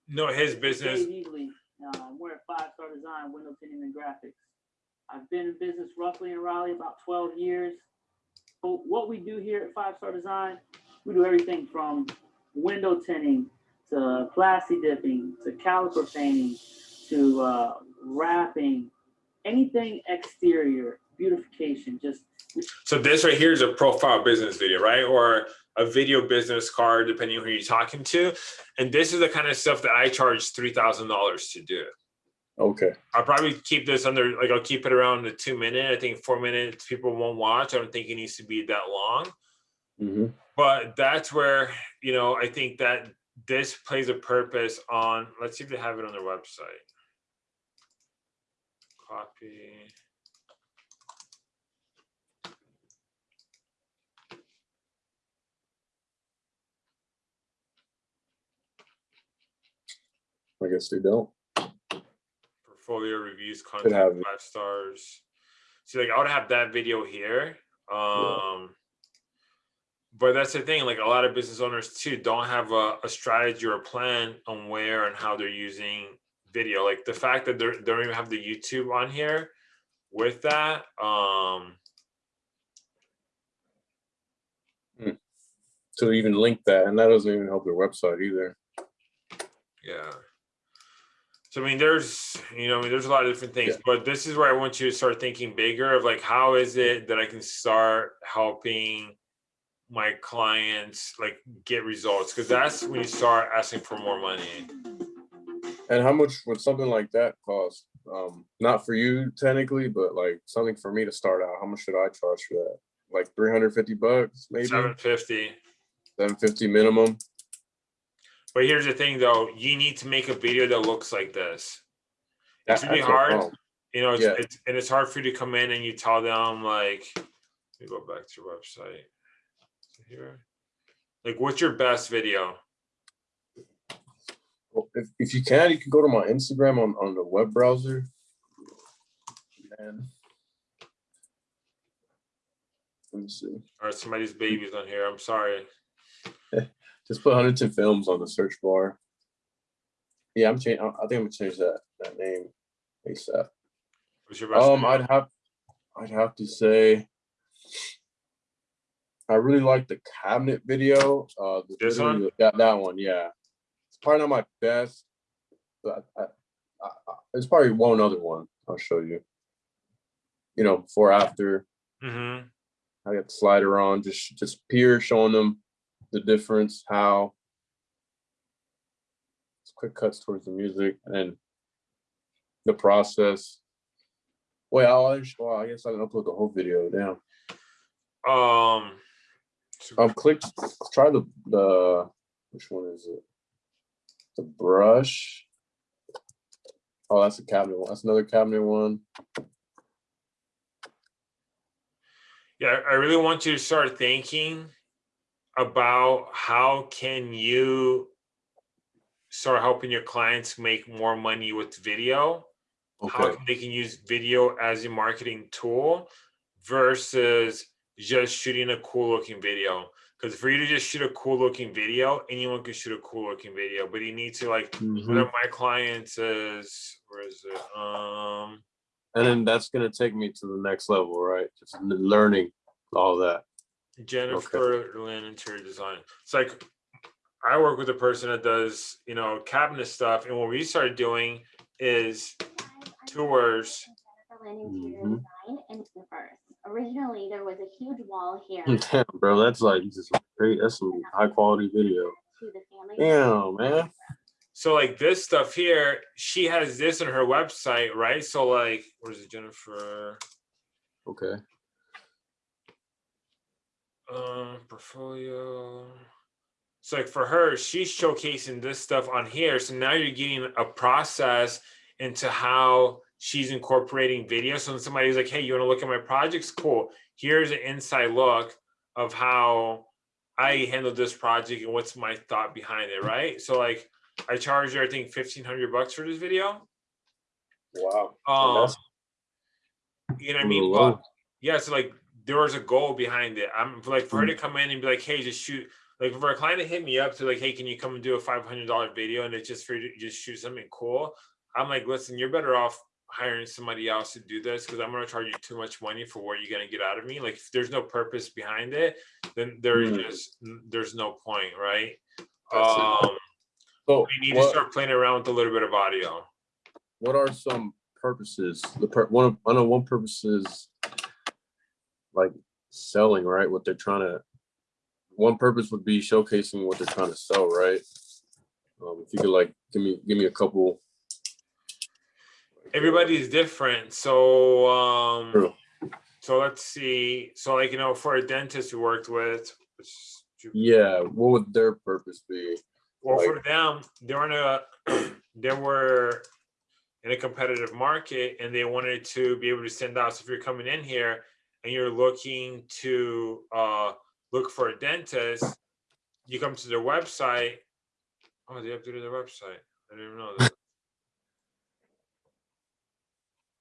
no his business. Dave Easley, uh, we're at Five Star Design, window tinting and graphics. I've been in business roughly in Raleigh about twelve years. But what we do here at Five Star Design, we do everything from window tinting to plasti dipping to caliper painting to uh, wrapping, anything exterior, beautification, just So this right here is a profile business video, right? Or a video business card, depending on who you're talking to. And this is the kind of stuff that I charge three thousand dollars to do. Okay. I'll probably keep this under, like, I'll keep it around the two minute. I think four minutes people won't watch. I don't think it needs to be that long. hmm But that's where, you know, I think that this plays a purpose on, let's see if they have it on their website. Copy. I guess they don't. portfolio reviews content have five stars. See, like I would have that video here. Um but that's the thing, like a lot of business owners too don't have a, a strategy or a plan on where and how they're using video. Like the fact that they don't even have the YouTube on here with that. Um To even link that, and that doesn't even help their website either. Yeah. So I mean, there's you know, I mean, there's a lot of different things, Yeah. but this is where I want you to start thinking bigger of like, how is it that I can start helping my clients like get results? Because that's when you start asking for more money. And how much would something like that cost? Um, not for you technically, but like something for me to start out. How much should I charge for that? Like three hundred fifty bucks, maybe Seven fifty. seven fifty minimum. But here's the thing, though, you need to make a video that looks like this. It's That- really hard. You know, it's, Yeah. it's and it's hard for you to come in and you tell them like, let me go back to your website. Here, like, what's your best video? Well, If, if you can, you can go to my Instagram on, on the web browser. And let me see. All right, somebody's baby's on here. I'm sorry. Just put Huntington Films on the search bar. Yeah, I'm changing. I think I'm gonna change that that name ASAP. What's your best? Um, video? I'd have, I'd have to say, I really like the cabinet video. Uh, the This video- one? That that one, yeah. It's probably not my best, but I, I, I, I- there's probably one other one I'll show you. You know, before after Mhm. I got the slider on, just just peer showing them the difference, how. It's quick cuts towards the music and the process. Wait, I'll, actually- well, I guess I can upload the whole video. Damn. Um. so- Um, click. Try the the. Which one is it? The brush. Oh, that's a cabinet one. That's another cabinet one. Yeah, I really want you to start thinking about how can you start helping your clients make more money with video how Okay. can they can use video as a marketing tool versus just shooting a cool looking video because for you to just shoot a cool looking video anyone can shoot a cool looking video but you need to like Mhm. one of my clients is where is it um And then that's gonna take me to the next level, right? Just learning all that. Jennifer lynn interior design it's like i work with a person that does you know cabinet stuff and what we started doing is tours Jennifer Lynn Interior. Mm-hmm. Design in first. Originally, there was a huge wall here. Damn, bro, that's like just great. That's some high quality video. to. Damn, man. So like this stuff here, she has this on her website, right? So like, where's it, Jennifer? Okay. Um, portfolio. So like for her, she's showcasing this stuff on here. So now you're getting a process into how she's incorporating video. So when somebody's like, hey, you want to look at my projects? Cool. Here's an inside look of how I handled this project and what's my thought behind it, right? So like I charged her, I think fifteen hundred bucks for this video. Wow. Um, you know what I a mean? little But yeah, so like there was a goal behind it. I'm like for her Mm. to come in and be like, hey, just shoot. Like for a client to hit me up to like, hey, can you come and do a five hundred dollar video and it's just for you to just shoot something cool? I'm like, listen, you're better off hiring somebody else to do this because I'm gonna charge you too much money for what you're gonna get out of me. Like if there's no purpose behind it, then there's Mm. just there's no point, right? That's it. Um, So we need to start playing around with a little bit of audio. what are some purposes? The per, one of I know one purpose is like selling, right? What they're trying to one purpose would be showcasing what they're trying to sell, right? Um, if you could like give me give me a couple. everybody's different so um True. so let's see so like you know for a dentist we worked with Yeah, what would their purpose be? well for them they were in a they were in a competitive market and they wanted to be able to send out so if you're coming in here and you're looking to uh look for a dentist you come to their website. Oh they updated their website. I didn't even know that.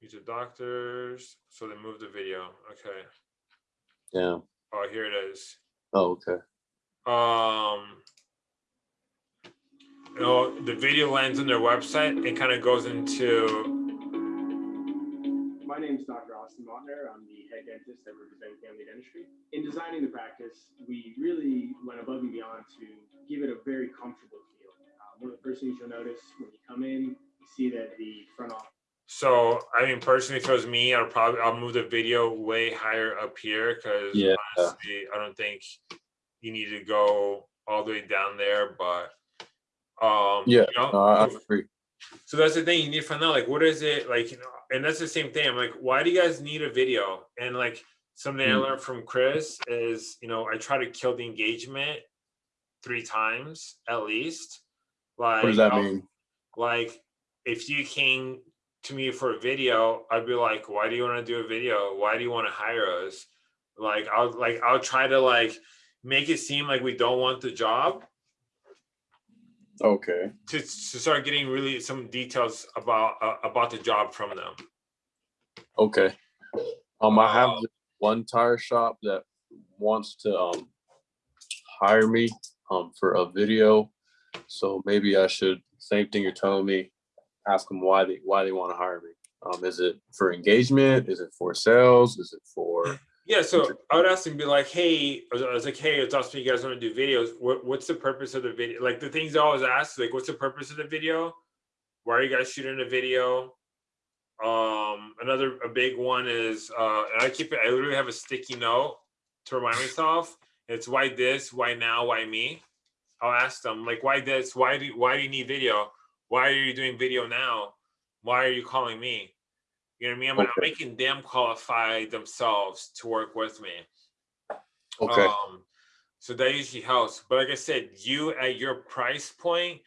These are doctors. So they moved the video. Okay. Yeah. oh here it is. Oh, okay. um you know the video lands on their website and kind of goes into name is Dr. Austin Montner. I'm the head dentist at Riverbend Family Dentistry. In designing the practice, we really went above and beyond to give it a very comfortable feel. Uh, one of the first things you'll notice when you come in, you see that the front office so i mean personally if it was me i'll probably i'll move the video way higher up here because Yeah. honestly i don't think you need to go all the way down there but um Yeah, you know, No, I, I agree. So that's the thing you need to find out, like, what is it like, you know, and that's the same thing. I'm like, why do you guys need a video? And like something I Mm. learned from Chris is, you know, I try to kill the engagement three times at least. Like, What does that I'll- mean? like if you came to me for a video, I'd be like, why do you want to do a video? Why do you want to hire us? Like, I'll like I'll try to like make it seem like we don't want the job Okay. to, to start getting really some details about uh, about the job from them. Okay. Um, I have Uh, one tire shop that wants to um hire me um for a video. So maybe I should same thing you're telling me. Ask them why they why they want to hire me. Um, is it for engagement? Is it for sales? Is it for Yeah, so I would ask them, be like, "Hey," I was, like, "Hey, it's awesome you guys want to do videos. What, what's the purpose of the video? Like the things I always ask, like, what's the purpose of the video? Why are you guys shooting a video? Um, another a big one is, uh, and I keep it. I literally have a sticky note to remind myself. It's why this, why now, why me. I'll ask them like, why this? Why do why do you need video? Why are you doing video now? Why are you calling me? You know what I mean? I'm, I'm Okay. making them qualify themselves to work with me. okay? Um, so that usually helps. But like I said, you at your price point,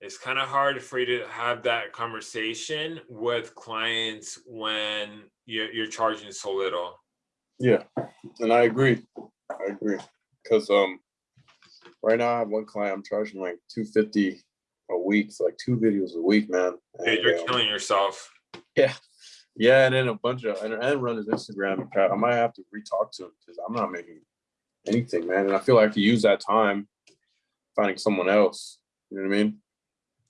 it's kind of hard for you to have that conversation with clients when you're, you're charging so little. Yeah, and I agree. I agree. Cause um right now I have one client, I'm charging like two fifty a week, so like two videos a week, man. Dude, And, you're um, killing yourself. Yeah, and then a bunch of and, and run his Instagram account. I might have to re-talk to him because I'm not making anything, man. And I feel like I could use that time finding someone else. You know what I mean?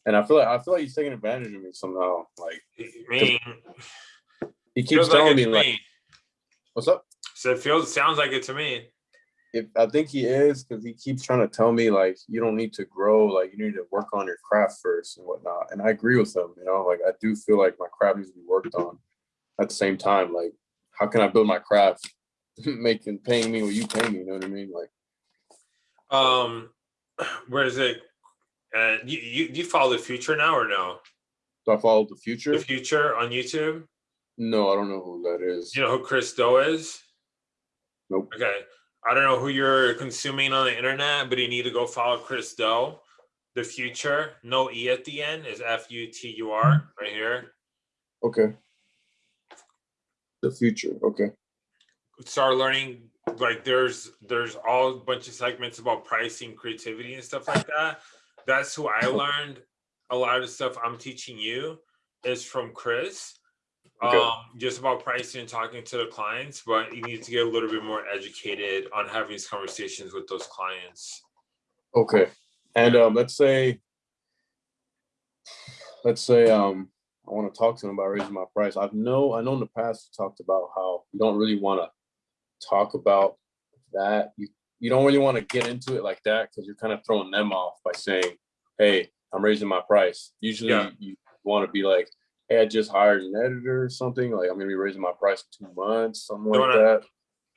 And I feel like I feel like he's taking advantage of me somehow. Like mean, he keeps like telling it me, like, me. "What's up?" So it feels, sounds like it to me. If I think he is, because he keeps trying to tell me like you don't need to grow, like you need to work on your craft first and whatnot. And I agree with him. You know, like I do feel like my craft needs to be worked on. At the same time, like how can I build my craft, making paying me what you pay me? You know what I mean? Like. Um, where is it? Uh, you, you, you follow the Futur now or no? Do I follow the Futur? The Futur on YouTube? No, I don't know who that is. You know who Chris Do is? Nope. Okay. I don't know who you're consuming on the internet, but you need to go follow Chris Do. The Futur, no E at the end, is F U T U R right here. Okay. The Futur. Okay. Start learning like there's there's all a bunch of segments about pricing, creativity, and stuff like that. That's who I learned a lot of the stuff I'm teaching you is from Chris. Okay. Um, just about pricing and talking to the clients, but you need to get a little bit more educated on having these conversations with those clients. Okay. And um, let's say, let's say um, I want to talk to him about raising my price. I've know I know in the past you talked about how you don't really want to talk about that. You you don't really want to get into it like that because you're kind of throwing them off by saying, "Hey, I'm raising my price." Usually, Yeah. you want to be like, "Hey, I just hired an editor or something. Like I'm gonna be raising my price in two months, something like wanna- that."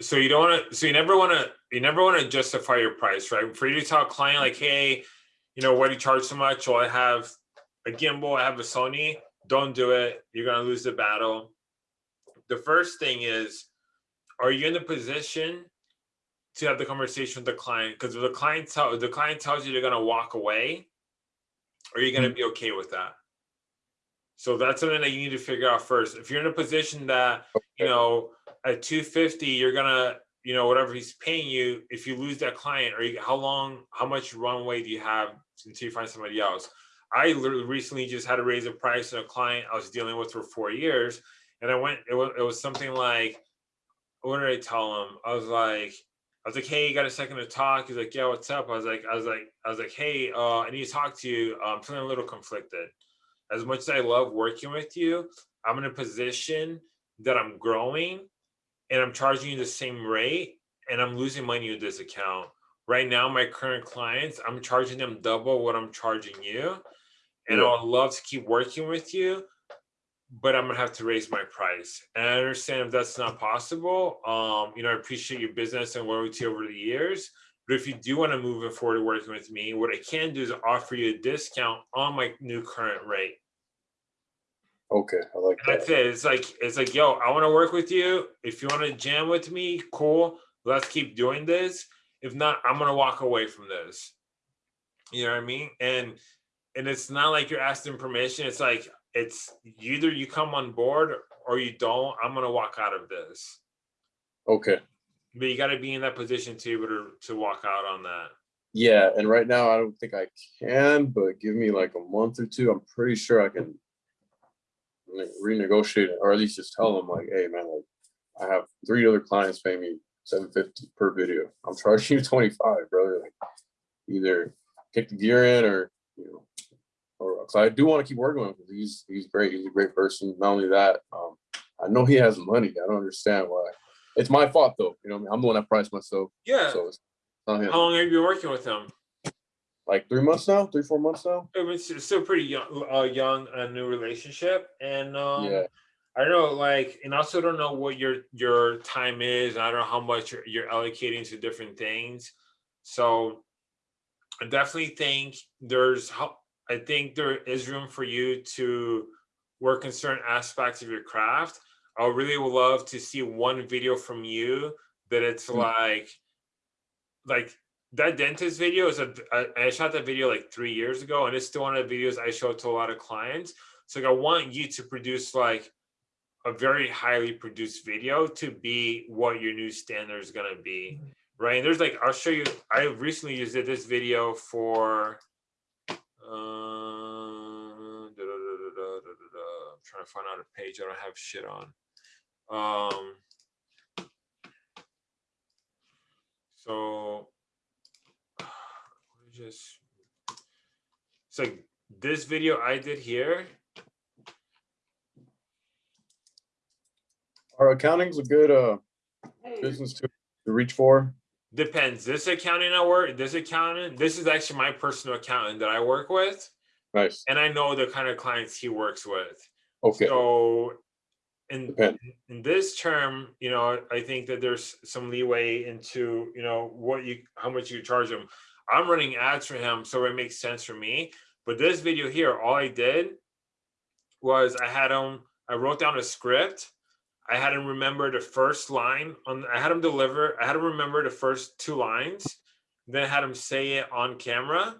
so you don't want to so you never want to you never want to justify your price right for you to tell a client like hey you know why do you charge so much well i have a gimbal i have a sony don't do it you're going to lose the battle. The first thing is are you in a position to have the conversation with the client? Because if the client tell if the client tells you they're going to walk away are you going to mm. be okay with that? So that's something that you need to figure out first. If you're in a position that you know at 250 you're gonna you know whatever he's paying you if you lose that client or you, how long how much runway do you have until you find somebody else i recently just had to raise a price on a client i was dealing with for four years and i went it was, it was something like what did i tell him i was like I was like, "Hey, you got a second to talk?" He's like, "Yeah, what's up?" I was like, "I was like, I was like, hey, uh, I need to talk to you. I'm feeling a little conflicted. As much as I love working with you, I'm in a position that I'm growing, and I'm charging you the same rate, and I'm losing money with this account. Right now, my current clients, I'm charging them double what I'm charging you, and Yeah. I would love to keep working with you, but I'm gonna have to raise my price. And I understand if that's not possible. Um, you know, I appreciate your business and working with you over the years. But if you do want to move it forward working with me, what I can do is offer you a discount on my new current rate. Okay, I like And that's it. It's like it's like, yo, I want to work with you. If you want to jam with me, cool. Let's keep doing this. If not, I'm gonna walk away from this. You know what I mean? And and it's not like you're asking permission. It's like it's either you come on board or you don't. I'm gonna walk out of this. Okay. But you got to be in that position to be able to to walk out on that. Yeah, and right now I don't think I can, but give me like a month or two. I'm pretty sure I can renegotiate it, or at least just tell them like, hey man, like I have three other clients paying me seven fifty per video. I'm charging you twenty five, brother. Like either kick the gear in or you know, or so I do want to keep working with him. He's he's great. He's a great person. Not only that, um, I know he has money. I don't understand why. It's my fault though. You know, I mean? I'm the one that priced myself, Yeah. so it's not him How long have you been working with him? like three months now, three, four months now. It's it's still pretty young, uh, young, a new relationship, and um, Yeah. I don't know, like, and also don't know what your your time is. I don't know how much you're, you're allocating to different things. So, I definitely think there's how I think there is room for you to work in certain aspects of your craft. I really would love to see one video from you that it's Mm. like, like that dentist video is a I, I shot that video like three years ago and it's still one of the videos I show to a lot of clients. So like, I want you to produce like a very highly produced video to be what your new standard is gonna be. Right. And there's like I'll show you I recently just did this video for uh da, da, da, da, da, da, da, da. I'm trying to find out a page I don't have shit on. Um so let me just so this video I did here Our accounting's a good uh business to to reach for. Depends. This accounting I work, this accountant, this is actually my personal accountant that I work with, Nice. and I know the kind of clients he works with. Okay. So in in this term, you know, I think that there's some leeway into, you know, what you how much you charge him. I'm running ads for him, so it makes sense for me. But this video here, all I did was I had him, I wrote down a script. I had him remember the first line on I had him deliver, I had him remember the first two lines, then I had him say it on camera.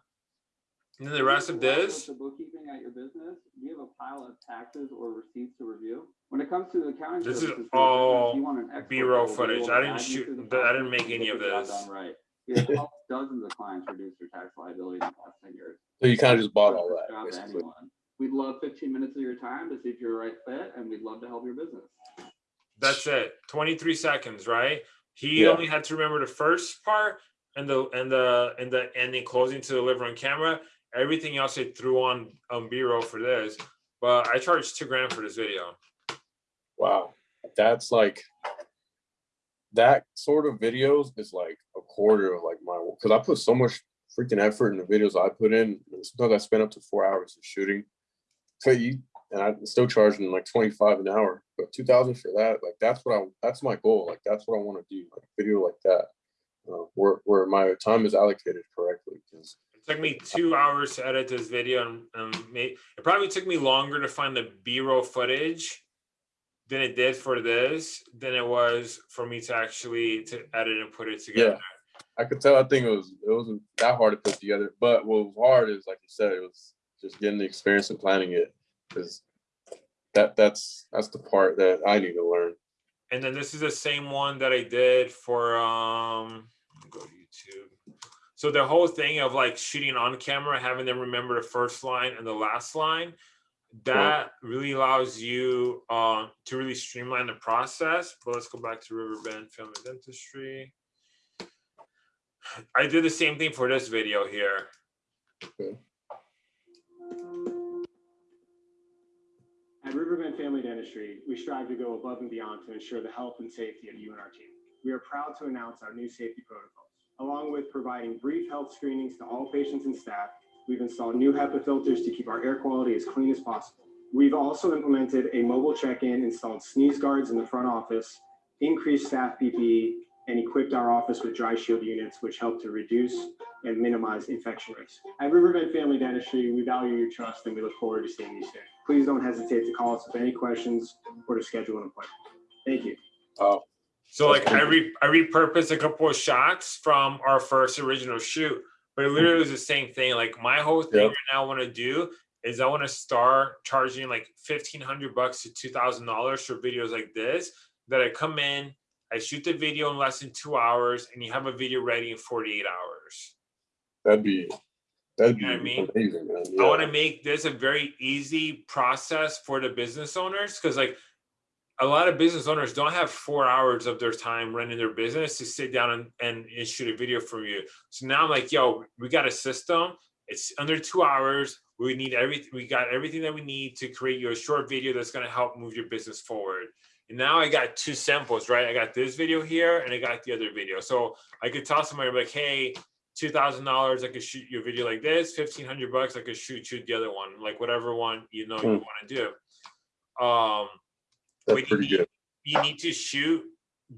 And then the rest of this. The bookkeeping at your business, do you have a pile of taxes or receipts to review? When it comes to the accounting. This is services for all you want an expert B-roll that will be footage. I didn't shoot- the I didn't make any of this. Right. We have helped dozens of clients reduce their tax liability in the past ten years. So you kind of just bought all that, job to basically. anyone. We'd love fifteen minutes of your time to see if you're a right fit, and we'd love to help your business. That's it. 23 seconds, right? He Yeah. only had to remember the first part and the and the and the ending closing to deliver on camera. Everything else I threw on on B-roll for this. But I charged two grand for this video. Wow. That's like that sort of videos is like a quarter of like my because I put so much freaking effort in the videos I put in. Sometimes I spend up to four hours of shooting. So you and I'm still charging like 25 an hour, but 2000 for that, like that's what I that's my goal. Like that's what I want to do, like a video like that. Uh, where where my time is allocated correctly. Because It took me two hours to edit this video and, it probably took me longer to find the B-roll footage than it did for this than it was for me to actually to edit and put it together. Yeah. I could tell I think it was it wasn't that hard to put together. But what was hard is like you said, it was just getting the experience and planning it. Because that that's that's the part that I need to learn. And then this is the same one that I did for um go to YouTube. So the whole thing of like shooting on camera, having them remember the first line and the last line, that really allows you um to really streamline the process. But let's go back to Riverbend Family Dentistry. I did the same thing for this video here. At Riverbend Family Dentistry, we strive to go above and beyond to ensure the health and safety of you and our team. We are proud to announce our new safety protocols. Along with providing brief health screenings to all patients and staff, we've installed new HEPA filters to keep our air quality as clean as possible. We've also implemented a mobile check-in, installed sneeze guards in the front office, increased staff PPE, and equipped our office with dry shield units, which help to reduce and minimize infection risk. At Riverbend Family Dentistry, we value your trust and we look forward to seeing you soon. Please don't hesitate to call us with any questions or to schedule an appointment. Thank you. Uh, So like I cool. re I repurposed a couple of shots from our first original shoot, but it literally was the same thing. Like my whole thing Yep. right now I want to do is I want to start charging like fifteen hundred bucks to two thousand dollars for videos like this. That I come in, I shoot the video in less than two hours, and you have a video ready in forty eight hours. that'd be that'd be You know what I mean? amazing, man. I want to make this a very easy process for the business owners because like a lot of business owners don't have four hours of their time running their business to sit down and, and, and shoot a video from you. So now I'm like, yo, we got a system. It's under two hours. We need everything. We got everything that we need to create you a short video that's going to help move your business forward. And now I got two samples, right? I got this video here and I got the other video. So I could tell somebody like, hey, two thousand dollars, I could shoot you a video like this. Fifteen hundred bucks, I could shoot you the other one, like whatever one you know you Hmm. want to do. Um, That's pretty you- good. you need to shoot,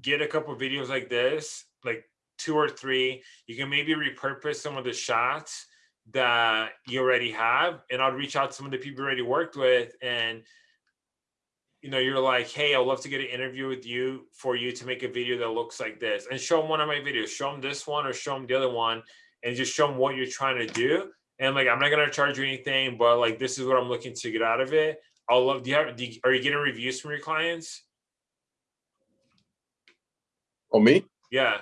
get a couple videos like this, like two or three. You can maybe repurpose some of the shots that you already have, and I'll reach out to some of the people you already worked with and you know, you're like, hey, I'd love to get an interview with you for you to make a video that looks like this, and show them one of my videos. Show them this one or show them the other one, and just show them what you're trying to do. And like, I'm not gonna charge you anything, but like, this is what I'm looking to get out of it. I'll love. Do you have? Do you, are you getting reviews from your clients? Oh, me? Yeah.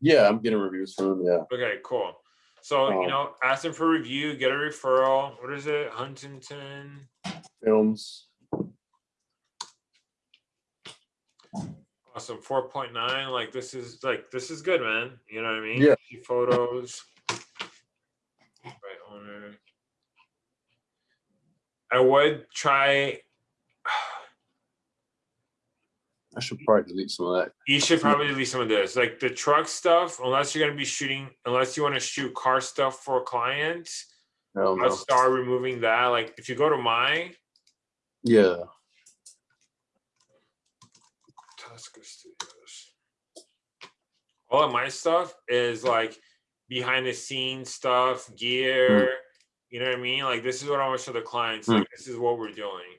Yeah, I'm getting reviews from them. Yeah. Okay. Cool. So you Um, know, ask them for review, get a referral. What is it? Huntington. Films. Awesome. Four point nine. Like this is like this is good, man. You know what I mean? Yeah. Photos. Right owner. I would try. I should probably delete some of that. You should probably delete some of this, like the truck stuff. Unless you're gonna be shooting, unless you want to shoot car stuff for clients, I'll start removing that. Like if you go to my Yeah. Tusker Studios. All of my stuff is like behind the scenes stuff, gear. You know what I mean? Like this is what I want to show the clients. Mm. Like this is what we're doing.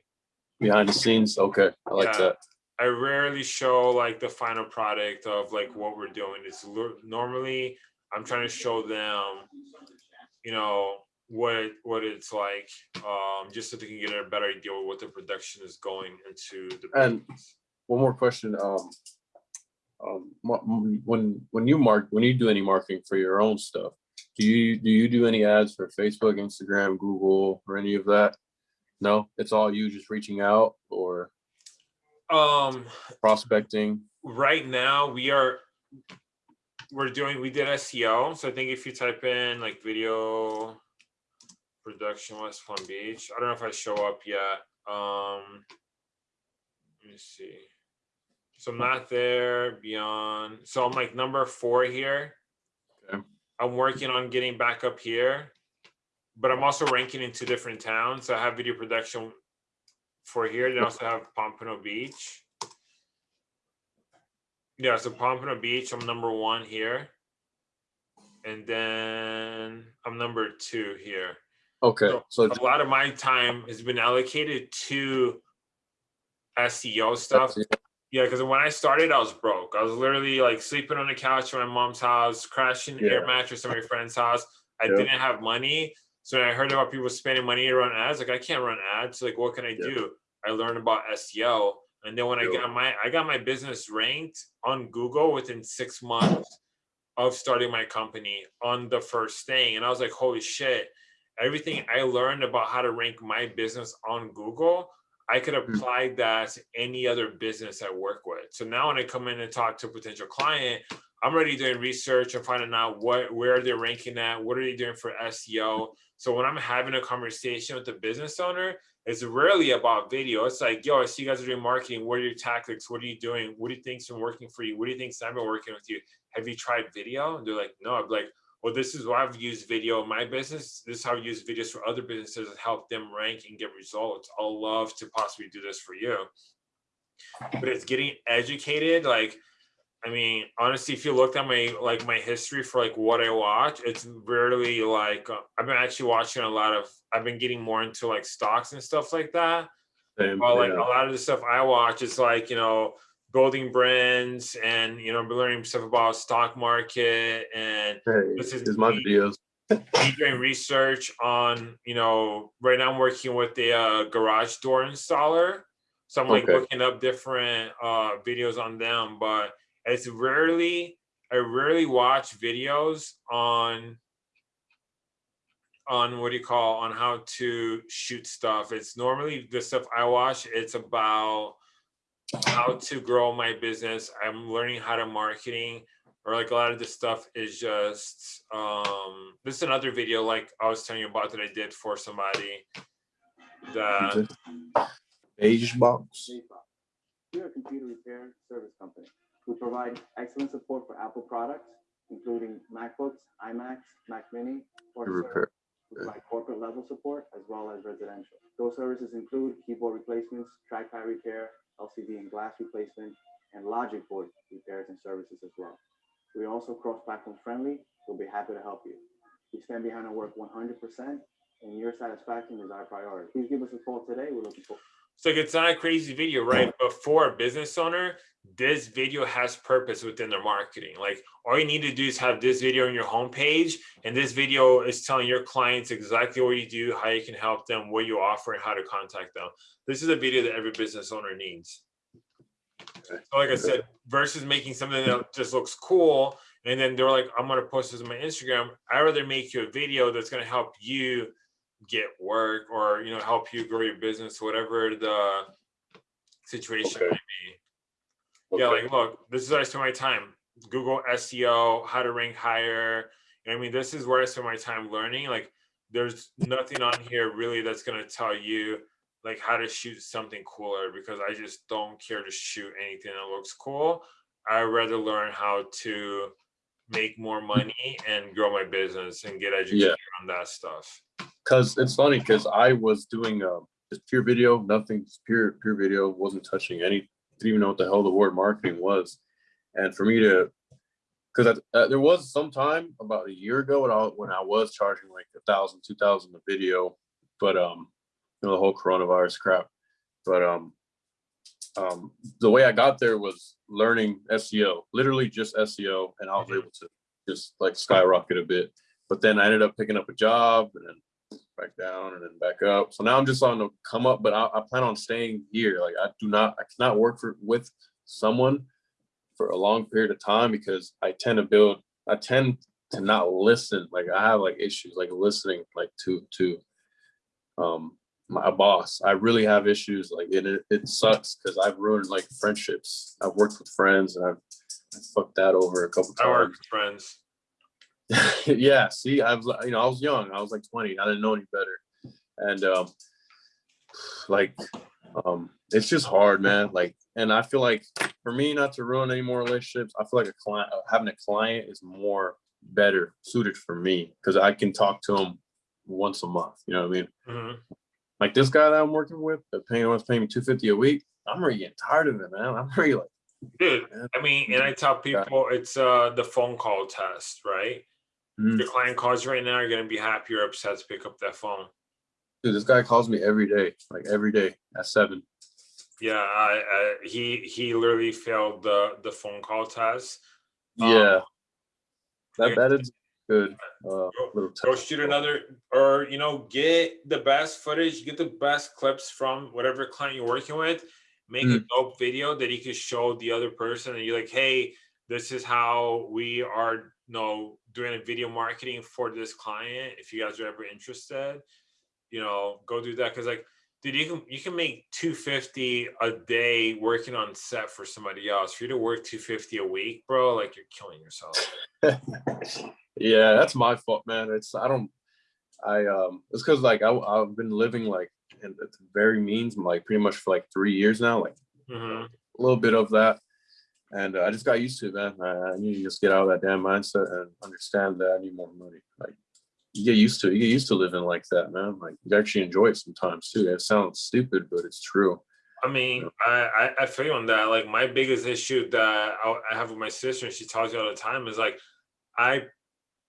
Behind the scenes. Okay. I like Yeah. that. I rarely show like the final product of like what we're doing. It's normally I'm trying to show them, you know, what what it's like, um, just so they can get a better idea of what the production is going into the. And- business. One more question. Um, um, when when you mark when you do any marketing for your own stuff, do you do you do any ads for Facebook, Instagram, Google, or any of that? No, it's all you just reaching out or Um, prospecting. right now we are we're doing we did SEO. So I think if you type in like video production West Palm Beach, I don't know if I show up yet. Um let me see. So I'm not there beyond. So I'm like number four here. Okay. I'm working on getting back up here, but I'm also ranking in two different towns. So I have video production for here. Then I also have Pompano Beach. Yeah, so Pompano Beach, I'm number one here. And then I'm number two here. Okay, so A lot of my time has been allocated to SEO stuff. Yeah, because when I started, I was broke. I was literally like sleeping on the couch in my mom's house, crashing the air mattress at my friend's house. I Yeah. didn't have money. So when I heard about people spending money to run ads, like I can't run ads. Like, what can I Yeah. do? I learned about SEO. And then when I got my I got my business ranked on Google within six months of starting my company on the first thing. And I was like, holy shit, everything I learned about how to rank my business on Google, I could Hmm. apply that to any other business I work with. So now when I come in and talk to a potential client, I'm already doing research and finding out what where they're ranking at, what are they doing for SEO. So when I'm having a conversation with the business owner, it's rarely about video. It's like, yo, I see you guys are doing marketing. What are your tactics? What are you doing? What do you think's been working for you? What do you think's not been working with you? Have you tried video? And they're like, no. I'm like, well, this is why I've used video in my business. This is how I use videos for other businesses and help them rank and get results. I'll love to possibly do this for you. But it's getting educated. Like, I mean, honestly, if you looked at my like my history for like what I watch, it's rarely like uh, I've been actually watching a lot of. I've been getting more into like stocks and stuff like that. Same, Well, like yeah. a lot of the stuff I watch is like you know building brands and you know learning stuff about stock market and Hey, this is my videos. me doing research on you know right now I'm working with the uh, garage door installer, so I'm like Okay. looking up different uh, videos on them, but it's rarely I rarely watch videos on on what do you call on how to shoot stuff. It's normally the stuff I watch. It's about how to grow my business. I'm learning how to marketing or like a lot of this stuff is just um this is another video like I was telling you about that I did for somebody that Beige box. We're a computer repair service company. We provide excellent support for Apple products, including MacBooks, iMacs, Mac Mini, or to repair. We provide corporate level support as well as residential. Those services include keyboard replacements, trackpad repair, LCD and glass replacement, and logic board repairs and services as well. We're also cross-platform friendly. We'll be happy to help you. We stand behind our work 100%, and your satisfaction is our priority. Please give us a call today. We're looking for So it's not a crazy video, right? But for a business owner, this video has purpose within their marketing. Like all you need to do is have this video on your homepage, and this video is telling your clients exactly what you do, how you can help them, what you offer, and how to contact them. This is a video that every business owner needs. So like I said, versus making something that just looks cool, and then they're like, I'm gonna post this on my Instagram. I rather make you a video that's gonna help you get work or you know help you grow your business, whatever the situation Okay. may be. Yeah, like look, this is where I spend my time. Google SEO, how to rank higher. You know I mean, this is where I spend my time learning. Like, there's nothing on here really that's gonna tell you like how to shoot something cooler because I just don't care to shoot anything that looks cool. I rather learn how to make more money and grow my business and get educated on that stuff. Cause it's funny, cause I was doing um just pure video, nothing, just pure pure video, wasn't touching any, didn't even know what the hell the word marketing was. And for me to, cause uh, there was some time about a year ago when I, when I was charging like a thousand, two thousand a video, but um, you know, the whole coronavirus crap. But um, um, the way I got there was learning SEO, literally just SEO, and I was Mhm. able to just like skyrocket a bit. But then I ended up picking up a job and then back down and then back up. So now I'm just on the come up, but I, I plan on staying here. Like I do not, I cannot work for with someone for a long period of time because I tend to build, I tend to not listen. Like I have like issues like listening like to to um my boss. I really have issues like it it, it sucks because I've ruined like friendships. I've worked with friends and I've I fucked that over a couple times. I work with friends. Yeah, see, I was you know, I was young. I was like 20. I didn't know any better. And um like um it's just hard, man. Like and I feel like for me not to ruin any more relationships, I feel like a client having a client is more better suited for me because I can talk to them once a month. You know what I mean? Mhm. Like this guy that I'm working with, the paying wants paying me 250 a week. I'm already getting tired of it, man. I'm already like, Dude, Yeah. I mean, and I tell people it's uh the phone call test, right? If your client calls right now, you're gonna be happy or upset to pick up that phone. dude, this guy calls me every day, like every day at seven. Yeah, I, I he he literally failed the the phone call test. Um, Yeah. That that is good. Uh, little Go shoot another, or you know, get the best footage, get the best clips from whatever client you're working with. Make a dope video that you can show the other person, and you're like, "Hey, this is how we are, you know, doing a video marketing for this client. If you guys are ever interested, you know, go do that." Because like, dude, you can you can make two fifty a day working on set for somebody else. For you to work two fifty a week, bro, like you're killing yourself. yeah, that's my fault, man. It's I don't I um it's because like I I've been living like in at the very means like pretty much for like three years now, like hmm a little bit of that. And uh, I just got used to it, man. I, I need to just get out of that damn mindset and understand that I need more money. Like you get used to it. You get used to living like that, man. Like you actually enjoy it sometimes too. It sounds stupid, but it's true. I mean, I, I I feel you on that. Like my biggest issue that I, have with my sister, and she tells you all the time, is like, I.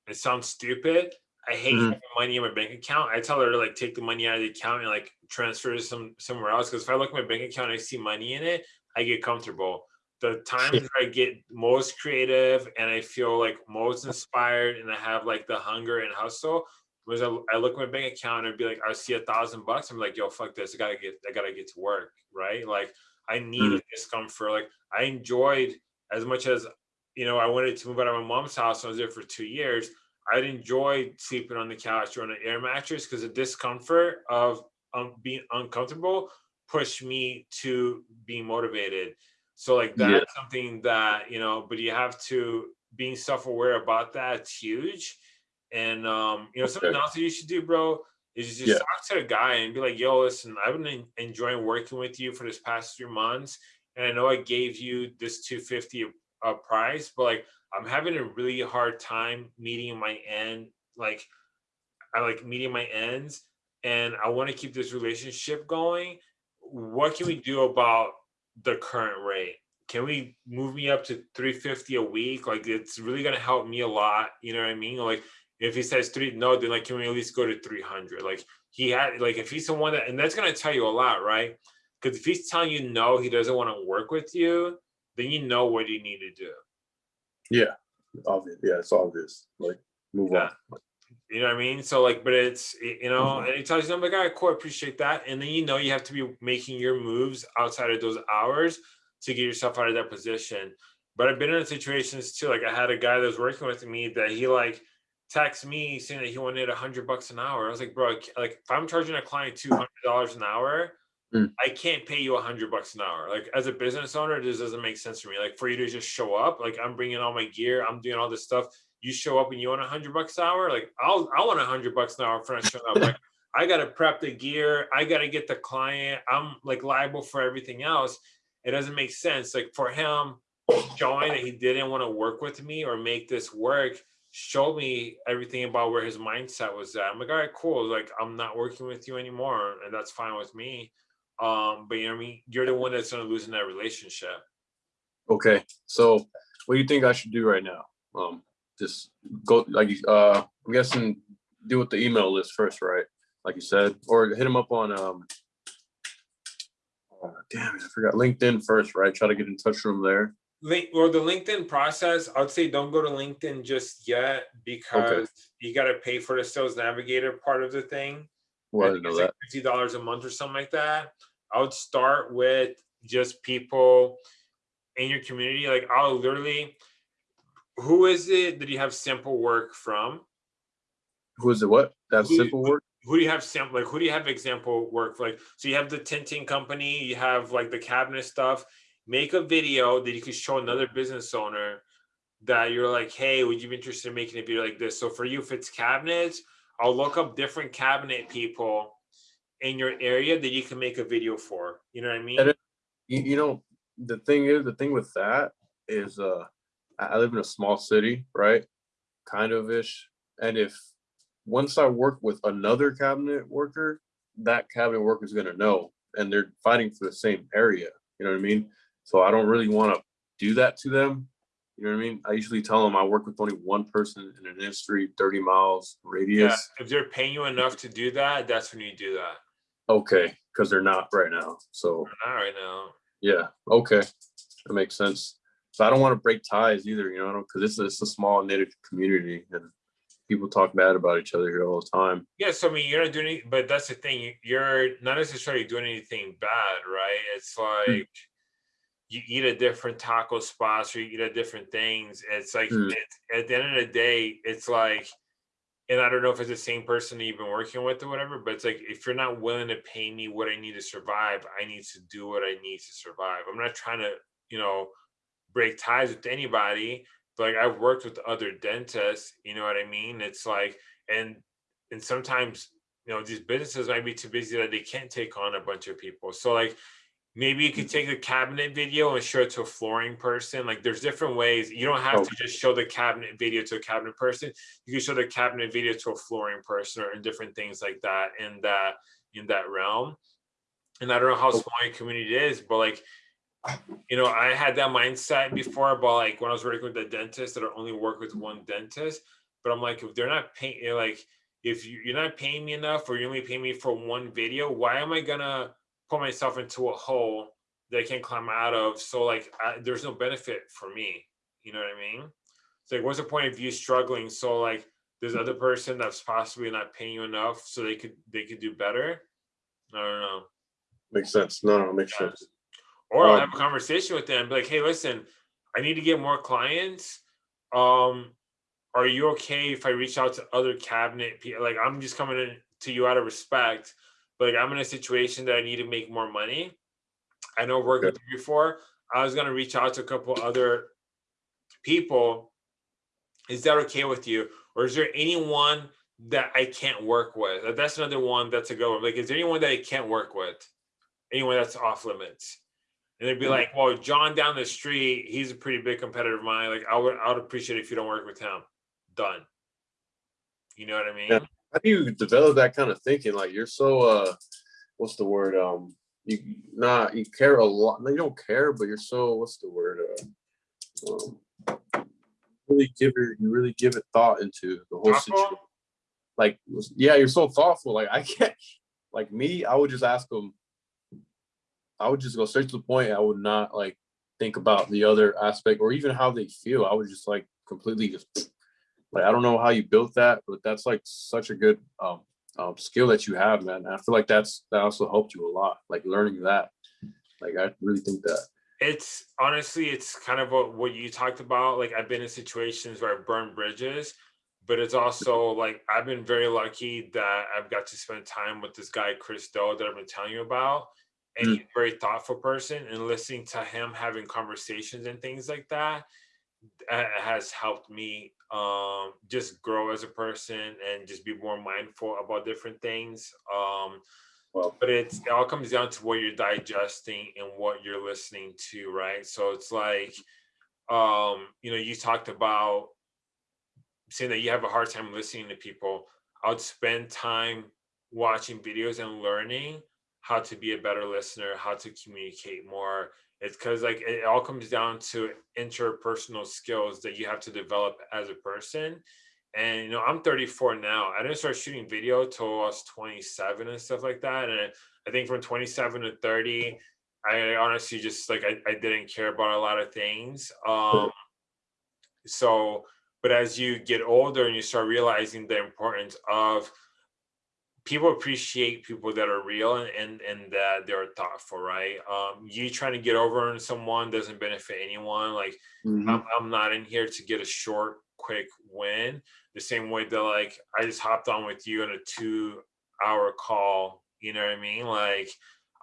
It sounds stupid. I hate Mhm. having money in my bank account. I tell her to like take the money out of the account and like transfer it some somewhere else. Because if I look at my bank account and I see money in it, I get comfortable. The times where I get most creative and I feel like most inspired and I have like the hunger and hustle was I, I look at my bank account and I'd be like, I see a thousand bucks. I'm like, yo, fuck this. I gotta get, I gotta get to work, right? Like, I need discomfort. Like, I enjoyed as much as you know. I wanted to move out of my mom's house. I was there for two years. I'd enjoy sleeping on the couch or on an air mattress because the discomfort of um, being uncomfortable pushed me to being motivated. So like that's Yeah. something that you know, but you have to being self-aware about that. It's huge. And um, you know, something else that you should do, bro, is just Yeah. talk to the guy and be like, "Yo, listen, I've been enjoying working with you for this past few months, and I know I gave you this 250 a price, but like I'm having a really hard time meeting my end, like I like meeting my ends, and I want to keep this relationship going. What can we do about the current rate? Can we move me up to 350 a week? Like it's really gonna help me a lot. You know what I mean? Like if he says three, no, then like can we at least go to 300? Like he had like if he's someone that, and that's gonna tell you a lot, right? Because if he's telling you no, he doesn't want to work with you, then you know what you need to do. Yeah, obvious. Yeah, it's obvious. Like move Yeah. on. You know what I mean? So like, but it's you know, Mhm. and he tells you, I'm like, all right, cool, I appreciate that. And then you know you have to be making your moves outside of those hours to get yourself out of that position. But I've been in situations too. Like I had a guy that was working with me that he like texted me saying that he wanted a hundred bucks an hour. I was like, bro, like if I'm charging a client two hundred dollars an hour, Mm. I can't pay you a hundred bucks an hour. Like as a business owner, this doesn't make sense for me. Like for you to just show up, like I'm bringing all my gear, I'm doing all this stuff. You show up and you want a hundred bucks an hour, like I'll I want a hundred bucks an hour for not showing up. Like I gotta prep the gear, I gotta get the client. I'm like liable for everything else. It doesn't make sense. Like for him showing that he didn't want to work with me or make this work showed me everything about where his mindset was at. I'm like, all right, cool. Like I'm not working with you anymore, and that's fine with me. Um, but you know what I mean? You're the one that's gonna lose in that relationship. Okay, so what do you think I should do right now? Um, just go like uh, I'm guessing deal with the email list first, right? Like you said, or hit him up on um. oh, damn it, I forgot LinkedIn first, right? Try to get in touch with him there. Link or the LinkedIn process, I'd say don't go to LinkedIn just yet because you gotta pay for the sales navigator part of the thing. Well, I know that. like fifty dollars a month or something like that. I would start with just people in your community. Like I'll literally, who is it that you have simple work from? Who is it? What? That Who- simple work? Who do you have sample like who do you have example work for? Like so you have the tinting company, you have like the cabinet stuff. Make a video that you can show another business owner that you're like, hey, would you be interested in making a video like this? So for you, if it's cabinets, I'll look up different cabinet people in your area that you can make a video for. You know what I mean? It- You, you know, the thing is, the thing with that is, uh, I live in a small city, right? Kind of ish. And if once I work with another cabinet worker, that cabinet worker is gonna know, and they're fighting for the same area. You know what I mean? So I don't really want to do that to them. You know what I mean? I usually tell them I work with only one person in an industry, 30 miles radius. Yeah, if they're paying you enough to do that, that's when you do that. Okay, because they're not right now. So Not right now. Yeah, okay, that makes sense. So I don't want to break ties either, you know, because it's, it's a small knitted community and people talk bad about each other here all the time. Yeah, so I mean, you're not doing it, but that's the thing. you- You're not necessarily doing anything bad, right? It's like you eat at different taco spots or you eat at different things. It's like Mm. it's, at the end of the day, it's like, and I don't know if it's the same person that you've been working with or whatever, but it's like if you're not willing to pay me what I need to survive, I need to do what I need to survive. I'm not trying to, you know, break ties with anybody. But like I've worked with other dentists, you know what I mean? It's like, and and sometimes you know these businesses might be too busy that they can't take on a bunch of people. So like maybe you could mm-hmm. take the cabinet video and show it to a flooring person like there's different ways. You don't have oh. to just show the cabinet video to a cabinet person. You can show the cabinet video to a flooring person or different things like that in that in that realm. And i don't know how oh. small your community is but like you know i had that mindset before but like when i was working with the dentist that i only work with one dentist but i'm like if they're not paying eh, like if you, you're not paying me enough or you only pay me for one video why am i gonna put myself into a hole that i can't climb out of? So like I, there's no benefit for me. You know what i mean? It's like what's the point of you struggling? So like there's other person that's possibly not paying you enough so they could they could do better? I don't know. Makes sense. No, no, makes sense. Or I'll have a conversation with them, be like, hey, listen, I need to get more clients. Um, are you okay if I reach out to other cabinet people? Like, I'm just coming in to you out of respect, but like, I'm in a situation that I need to make more money. I know I've worked with you before. I was gonna reach out to a couple other people. Is that okay with you? Or is there anyone that I can't work with? That's another one that's a go. Like, is there anyone that I can't work with? Anyone that's off limits? And they'd be like, well, John down the street, he's a pretty big competitor of mine. Like, I would, I would appreciate it if you don't work with him. Done. You know what I mean? Yeah. How do you develop that kind of thinking? Like you're so uh what's the word? Um you not you care a lot. No, you don't care, but you're so what's the word? Uh, um, really give it you really give it thought into the whole Thoughtful? situation. Like yeah, you're so thoughtful. Like I can't like me, I would just ask them, I would just go straight to the point. I would not like think about the other aspect or even how they feel. I would just like completely just like I don't know how you built that, but that's like such a good um, um skill that you have, man. And I feel like that's that also helped you a lot, like learning that. Like I really think that. It's honestly, it's kind of what, what you talked about. Like I've been in situations where I've burned bridges, but it's also like I've been very lucky that I've got to spend time with this guy, Chris Do, that I've been telling you about. And Mm. he's a very thoughtful person and listening to him having conversations and things like that has helped me um just grow as a person and just be more mindful about different things. Um Well, but it's it all comes down to what you're digesting and what you're listening to right so it's like um you know you talked about saying that you have a hard time listening to people i would spend time watching videos and learning how to be a better listener how to communicate more. It's because like it all comes down to interpersonal skills that you have to develop as a person. And you know i'm 34 now. I didn't start shooting video till i was 27 and stuff like that. And i think from 27 to 30 i honestly just like i, I didn't care about a lot of things. Um so but as you get older and you start realizing the importance of people appreciate people that are real and and, and that they're thoughtful right um you trying to get over on someone doesn't benefit anyone like mhm. I'm, I'm not in here to get a short, quick win. The same way that like I just hopped on with you on a two hour call. You know what I mean? Like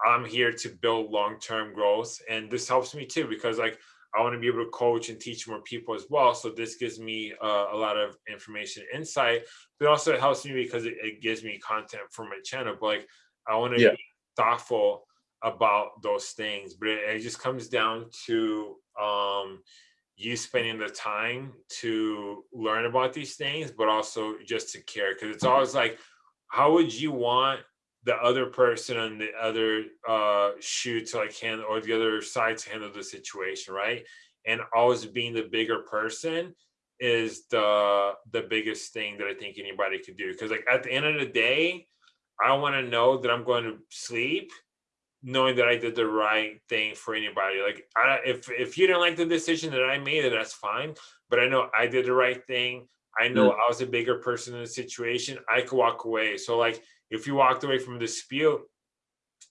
I'm here to build long term growth, and this helps me too because like I want to be able to coach and teach more people as well. So this gives me uh, a lot of information, insight, but also it helps me because it, it gives me content for my channel. But like I want to Yeah. be thoughtful about those things, but it, it just comes down to um you spending the time to learn about these things, but also just to care. Because it's always like, how would you want the other person on the other uh, shoe to like handle, or the other side to handle the situation, right? And always being the bigger person is the the biggest thing that I think anybody could do. Because like at the end of the day, I want to know that I'm going to sleep knowing that I did the right thing for anybody. Like I, if if you do not like the decision that I made, then that's fine. But I know I did the right thing. I know I was a bigger person in the situation. I could walk away. So like if you walked away from a dispute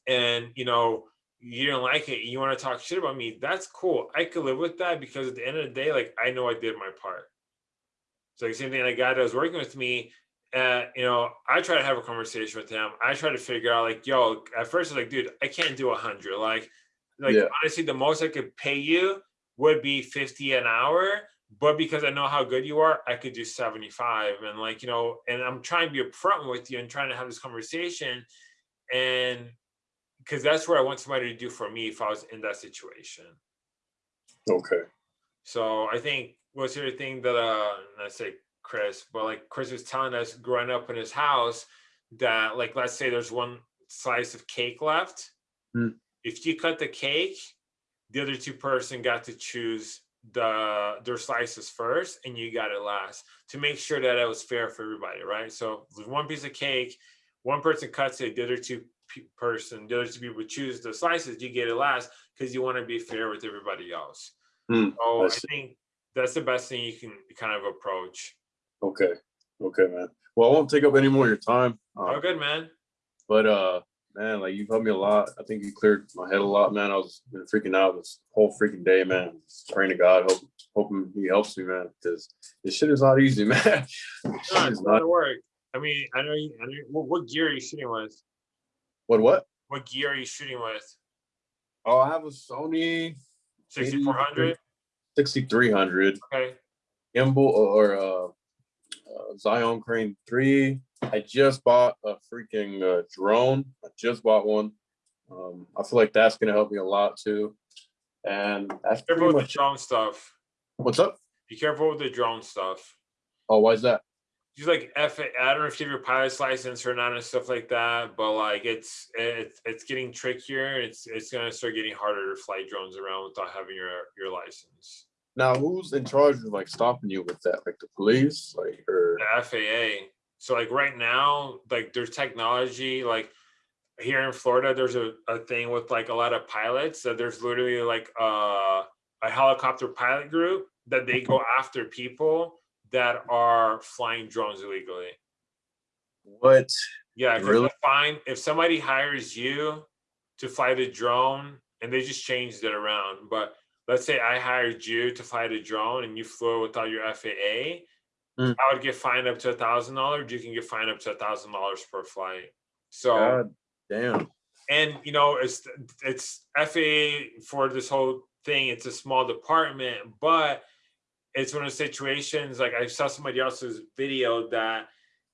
and you know you didn't like it, you want to talk shit about me, that's cool. I could live with that because at the end of the day, like I know I did my part. So like same thing, like guy that was working with me, uh, you know, I try to have a conversation with him. I try to figure out like, yo, at first I was like, dude, I can't do a hundred. Like, like Yeah. honestly, the most I could pay you would be 50 an hour. But because I know how good you are, I could do 75. And like, you know, and I'm trying to be upfront with you and trying to have this conversation. And because that's what I want somebody to do for me if I was in that situation. Okay. So I think what's the other thing that uh I say Chris, but like Chris was telling us growing up in his house that like let's say there's one slice of cake left. Hmm. If you cut the cake, the other two person got to choose the their slices first and you got it last to make sure that it was fair for everybody, right? So one piece of cake, one person cuts it, the other two person, the other two people choose the slices, you get it last because you want to be fair with everybody else. Hmm, So I I think that's the best thing you can kind of approach. Okay. Okay, man. Well, I won't take up any more of your time. Oh, Uh, good, man. but uh, man, like you've helped me a lot. I think you cleared my head a lot, man. I was been freaking out this whole freaking day, man. Just praying to God, hope, hoping He helps me, man. Because this shit is not easy, man. It's a lot not. work. I mean, I know you. I know, what, what gear are you shooting with? What? What? What gear are you shooting with? Oh, I have a Sony 6400. 6300 Okay. gimbal or uh, uh, Zhiyun Crane 3. I just bought a freaking uh, drone. I just bought one. Um, I feel like that's gonna help me a lot too. And that's Careful pretty with the much. drone stuff. What's up? Be careful with the drone stuff. Oh, why is that? Just like F, I don't know if you have your pilot's license or not and stuff like that, but like it's it's it's getting trickier. It's it's gonna start getting harder to fly drones around without having your your license. Now, who's in charge of like stopping you with that? Like the police, like or the FAA. So like right now, like there's technology, like here in Florida, there's a, a thing with like a lot of pilots that there's literally like uh, a helicopter pilot group that they go after people that are flying drones illegally. What? Yeah, Really? find if somebody hires you to fly the drone, and they just changed it around. But let's say I hired you to fly the drone, and you flew without your FAA, Mm. I would get fined up to a thousand dollars. You can get fined up to a thousand dollars per flight. So God damn. and you know it's it's FAA for this whole thing. It's a small department, but it's one of the situations like I saw somebody else's video that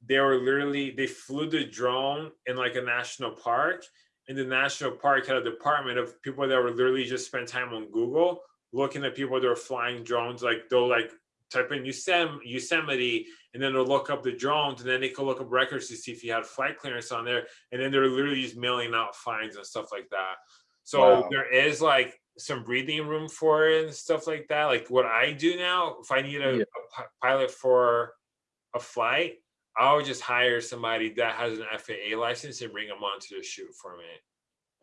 they were literally they flew the drone in like a national park, and the national park had a department of people that were literally just spend time on Google looking at people that were flying drones. Like they'll like type in Yosem- Yosemite, and then they'll look up the drones, and then they can look up records to see if you had flight clearance on there, and then they're literally just mailing out fines and stuff like that. So Wow. there is like some breathing room for it and stuff like that. Like what I do now, if I need a, Yeah. a pilot for a flight, I'll just hire somebody that has an FAA license and bring them onto the shoot for me.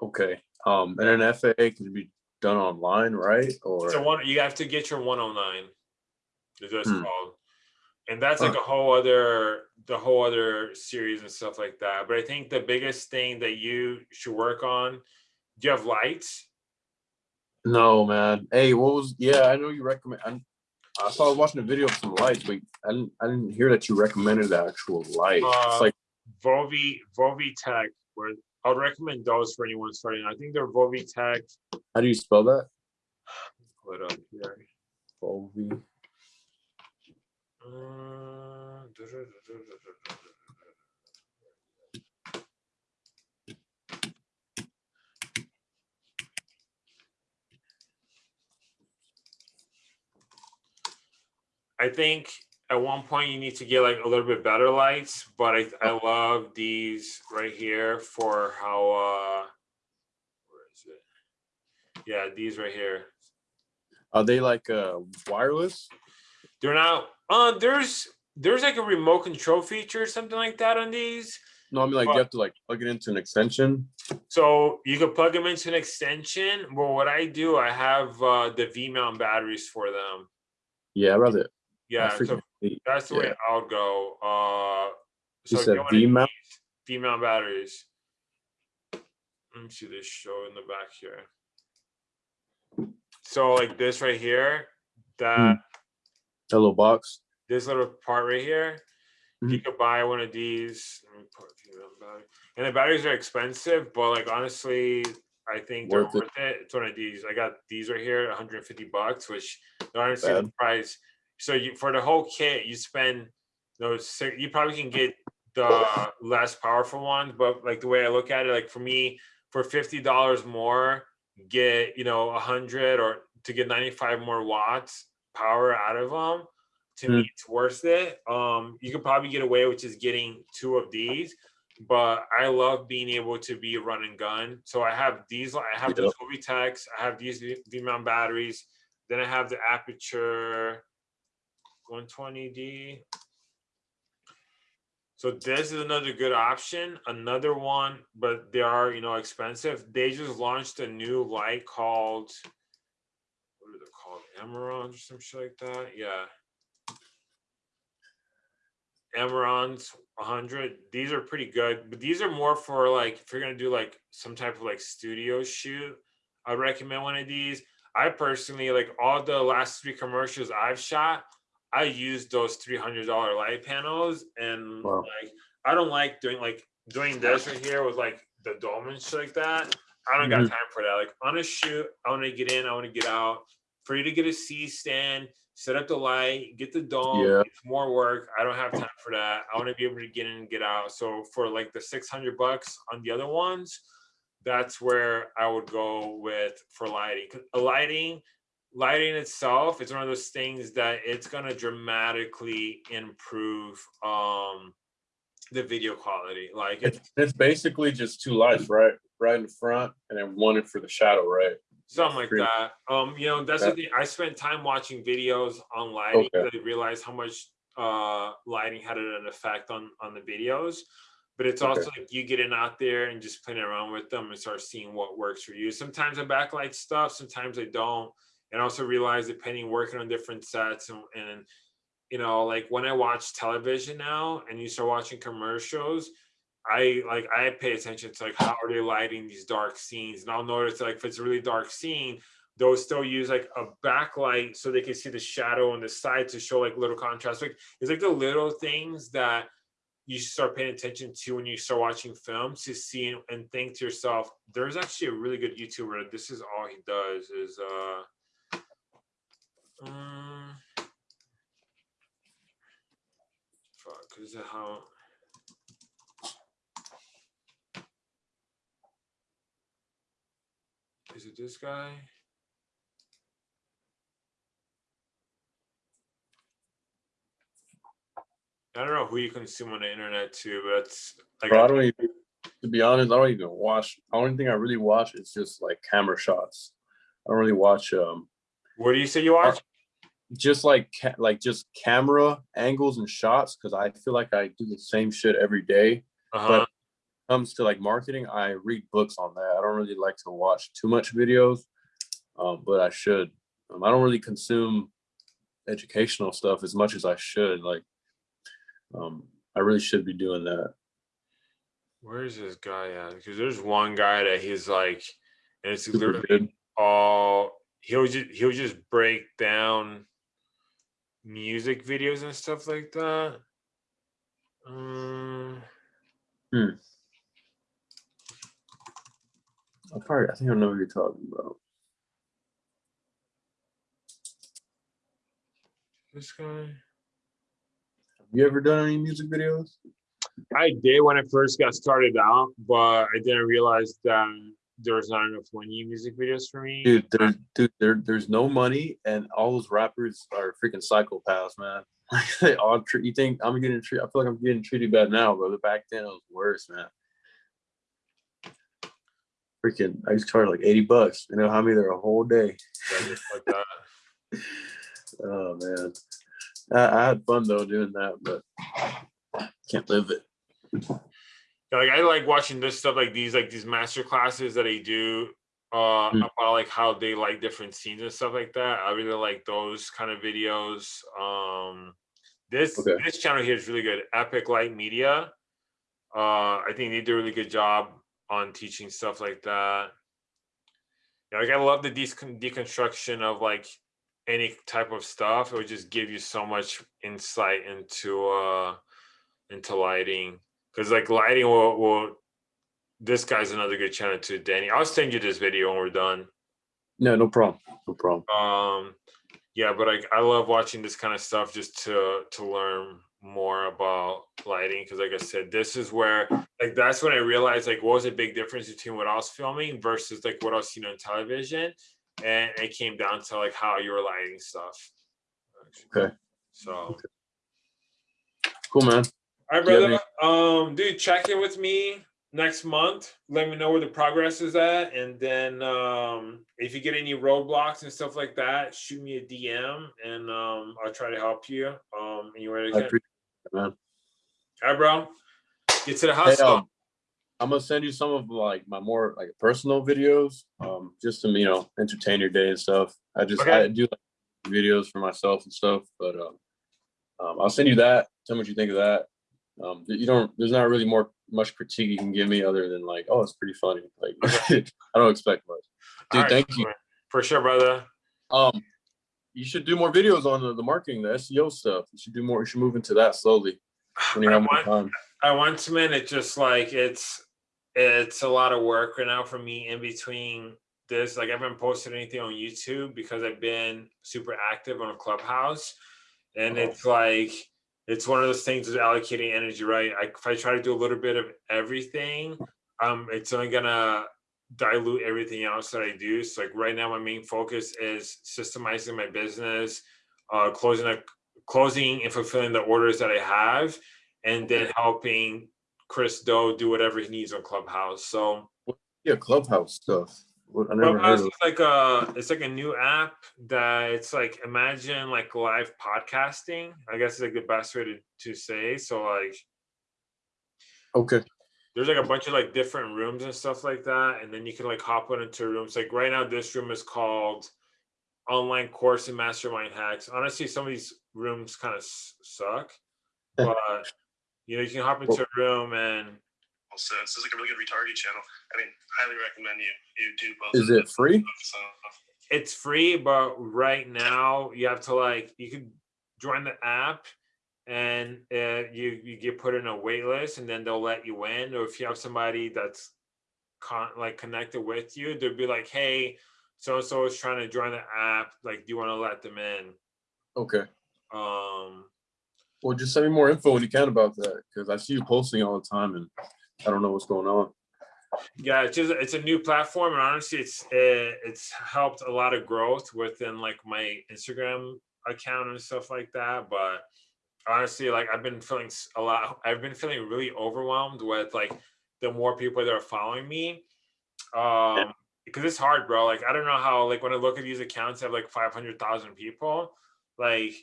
Okay. Um, and an FAA can be done online, right? Or So one, you have to get your 109. What it's Hmm. called, and that's like a whole other, the whole other series and stuff like that. But I think the biggest thing that you should work on, do you have lights? no, man. Hey, what was? Yeah, I know you recommend. I, I saw I was watching a video of some lights, but I didn't. I didn't hear that you recommended the actual light. Uh, it's like Vovi, Vovi Tech. Where I would recommend those for anyone starting. I think they're Vovi Tech. how do you spell that? Pull it up here. Volvi. I think at one point you need to get like a little bit better lights, but I, I love these right here for how, uh, where is it? Yeah, these right here. Are they like uh wireless? They're not, uh, there's, there's like a remote control feature or something like that on these. No, I mean like Well- you have to like plug it into an extension. So you can plug them into an extension. Well, what I do, I have uh, the V mount batteries for them. Yeah, I'd rather. Yeah, so that's the way. I'll go. Uh, You so said get V-mount? these V mount batteries. Let me see this show in the back here. So like this right here, that Hmm. That little box. this little part right here, you Mhm. could buy one of these. Let me put V-mount battery. And the batteries are expensive, but like honestly, I think they're Worth it. worth it. It's one of these. I got these right here, 150 bucks, which they're honestly the price. So you for the whole kit, you spend those. si- You probably can get the less powerful ones, but like the way I look at it, like for me, for fifty dollars more, get you know a hundred or to get 95 more watts power out of them. To me, it's worth it. Um, you could probably get away with just getting two of these, but I love being able to be a run and gun. So I have these. I have the Toby Techs. I have these V mount batteries. Then I have the Aputure 120D. So this is another good option. Another one, but they are you know expensive. They just launched a new light called what are they called? Emerald or some shit like that. Yeah. Amarans 100. These are pretty good, but these are more for like if you're gonna do like some type of like studio shoot. I recommend one of these. I personally like all the last three commercials I've shot. I used those three hundred dollar light panels, and Wow. like I don't like doing like doing this right here with like the dome and shit like that. I don't got Mhm. time for that. Like on a shoot, I want to get in, I want to get out. For you to get a C stand, set up the light, get the dome. Yeah. It's more work. I don't have time for that. I want to be able to get in and get out. So for like the six hundred bucks on the other ones, that's where I would go with for lighting. a lighting, lighting itself is one of those things that it's gonna dramatically improve um the video quality. Like it's It's, it's basically just two lights, right? Right in front, and then one for the shadow, right? Something like that. Um, you know, that's Yeah. the thing. I spent time watching videos on lighting. Okay. I realized how much uh lighting had an effect on on the videos. but it's also like you getting out there and just playing around with them and start seeing what works for you. Sometimes I backlight stuff, sometimes I don't. And also realize depending working on different sets and, and you know, like when I watch television now and you start watching commercials, I like I pay attention to like how are they lighting these dark scenes, and I'll notice like if it's a really dark scene, they'll still use like a backlight so they can see the shadow on the side to show like little contrast. Like it's like the little things that you start paying attention to when you start watching films to see and think to yourself, there's actually a really good YouTuber. This is all he does is uh um, fuck, is it how is it this guy? I don't know who you consume on the internet too, but it's like Bro, I don't even, to be honest, I don't even watch. The only thing I really watch is just like camera shots. I don't really watch um what do you say you watch? just like like just camera angles and shots because I feel like I do the same shit every day. Uh-huh. Comes to like marketing, I read books on that. I don't really like to watch too much videos, um, but I should. Um, I don't really consume educational stuff as much as I should. Like, um, I really should be doing that. Where is this guy at? Because there's one guy that he's like, and it's Super literally good. all he'll just he'll just break down music videos and stuff like that. Um, I probably, I think I know what you're talking about. this guy. Have you ever done any music videos? I did when I first got started out, but I didn't realize that there was not enough money in music videos for me. Dude, there, dude, there, there's no money, and all those rappers are freaking psychopaths, man. Like they all treat. You think I'm getting treated? I feel like I'm getting treated bad now, but back then it was worse, man. Freaking, I just to charge like 80 bucks. You know how many there a whole day? Like. Oh man, I, I had fun though doing that, but can't live it. Like I like watching this stuff like these like these master classes that they do uh Mm. about like how they like different scenes and stuff like that. I really like those kind of videos. Um this Okay. this channel here is really good. Epic Light Media. Uh I think they do a really good job on teaching stuff like that. Yeah, like I love the decon- deconstruction of like any type of stuff. It would just give you so much insight into uh into lighting because like lighting will, will this guy's another good channel too danny i'll send you this video when we're done No, no problem. No problem. um yeah but like i love watching this kind of stuff just to to learn more about lighting because like i said this is where like that's when i realized like what was a big difference between what i was filming versus like what i was seeing on television and it came down to like how you were lighting stuff Okay. so Cool, man. All right, brother. Um, dude, check in with me next month. Let me know where the progress is at, and then um, if you get any roadblocks and stuff like that, shoot me a DM, and um, I'll try to help you. Um, anywhere I can. Man. All right, bro. Get to the Hey, um, I'm gonna send you some of like my more like personal videos, um, just to you know entertain your day and stuff. I just I do like, videos for myself and stuff, but um, um, I'll send you that. Tell me what you think of that. Um, you don't. There's not really more much critique you can give me other than like, oh, it's pretty funny. Like I don't expect much. Dude, right, thank you. For sure, brother. Um, you should do more videos on the, the marketing, the SEO stuff. You should do more. You should move into that slowly when you I have more want- time. I want to, man. It's just like it's it's a lot of work right now for me in between this. Like I haven't posted anything on YouTube because I've been super active on a clubhouse. And Uh-huh. it's like it's one of those things with allocating energy, right? I, if I try to do a little bit of everything, um, it's only gonna dilute everything else that I do. So like right now, my main focus is systemizing my business, uh, closing a, closing and fulfilling the orders that I have, and then helping Chris Doe do whatever he needs on Clubhouse. So Yeah, clubhouse stuff. I never Clubhouse is like a it's like a new app that it's like imagine like live podcasting. I guess is like the best way to, to say. So like Okay. There's like a bunch of like different rooms and stuff like that, and then you can like hop on into rooms. Like right now, this room is called online course and mastermind hacks. Honestly, some of these rooms kind of suck, but you know you can hop into a room and sense. It's like a really good retargeting channel. I mean, highly recommend you you do both. Is it free? them. So, uh, it's free, but right now you have to like you can join the app and uh, you you get put in a wait list and then they'll let you in. Or if you have somebody that's con- like connected with you, they'll be like, hey, so and so is trying to join the app. Like, do you want to let them in? Okay. Um, Well, just send me more info when you can about that, because I see you posting all the time and I don't know what's going on. yeah, it's just it's a new platform, and honestly, it's uh, it's helped a lot of growth within like my Instagram account and stuff like that. But honestly, like I've been feeling a lot. I've been feeling really overwhelmed with like the more people that are following me. Um, because it's hard, bro. Like I don't know how. Like when I look at these accounts, that have like five hundred thousand people. Like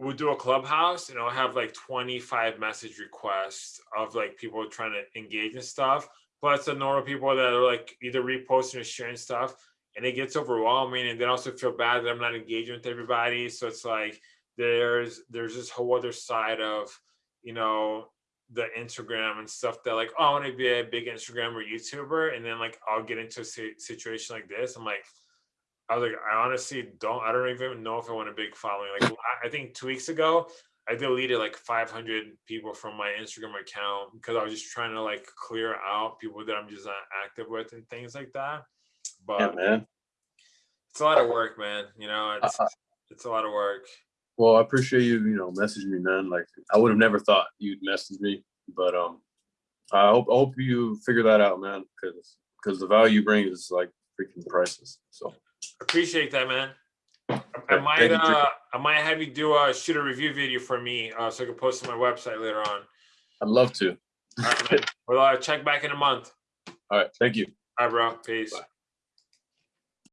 we'll do a clubhouse and I'll have like 25 message requests of like people trying to engage and stuff. Plus the normal people that are like either reposting or sharing stuff. And it gets overwhelming and then also feel bad that I'm not engaging with everybody. So it's like there's there's this whole other side of, you know, the Instagram and stuff that like, oh, I want to be a big Instagram or YouTuber. And then like I'll get into a situation like this. I'm like, I was like, I honestly don't, I don't even know if I want a big following. Like, I- think two weeks ago, I deleted like 500 people from my Instagram account because I was just trying to like clear out people that I'm just not active with and things like that. Yeah, But man. it's a lot of work, man. You know, it's Uh, it's a lot of work. Well, I appreciate you, you know, messaging me, man. Like I would have never thought you'd message me, but um, I hope I hope you figure that out, man, because because the value you bring is like freaking priceless. So Appreciate that, man. I, I might thank you, Drew. uh I might have you do a shoot a review video for me uh so I can post on my website later on. I'd love to. All right, man. Well, uh, check back in a month. All right, thank you. All right, bro. Peace. Bye.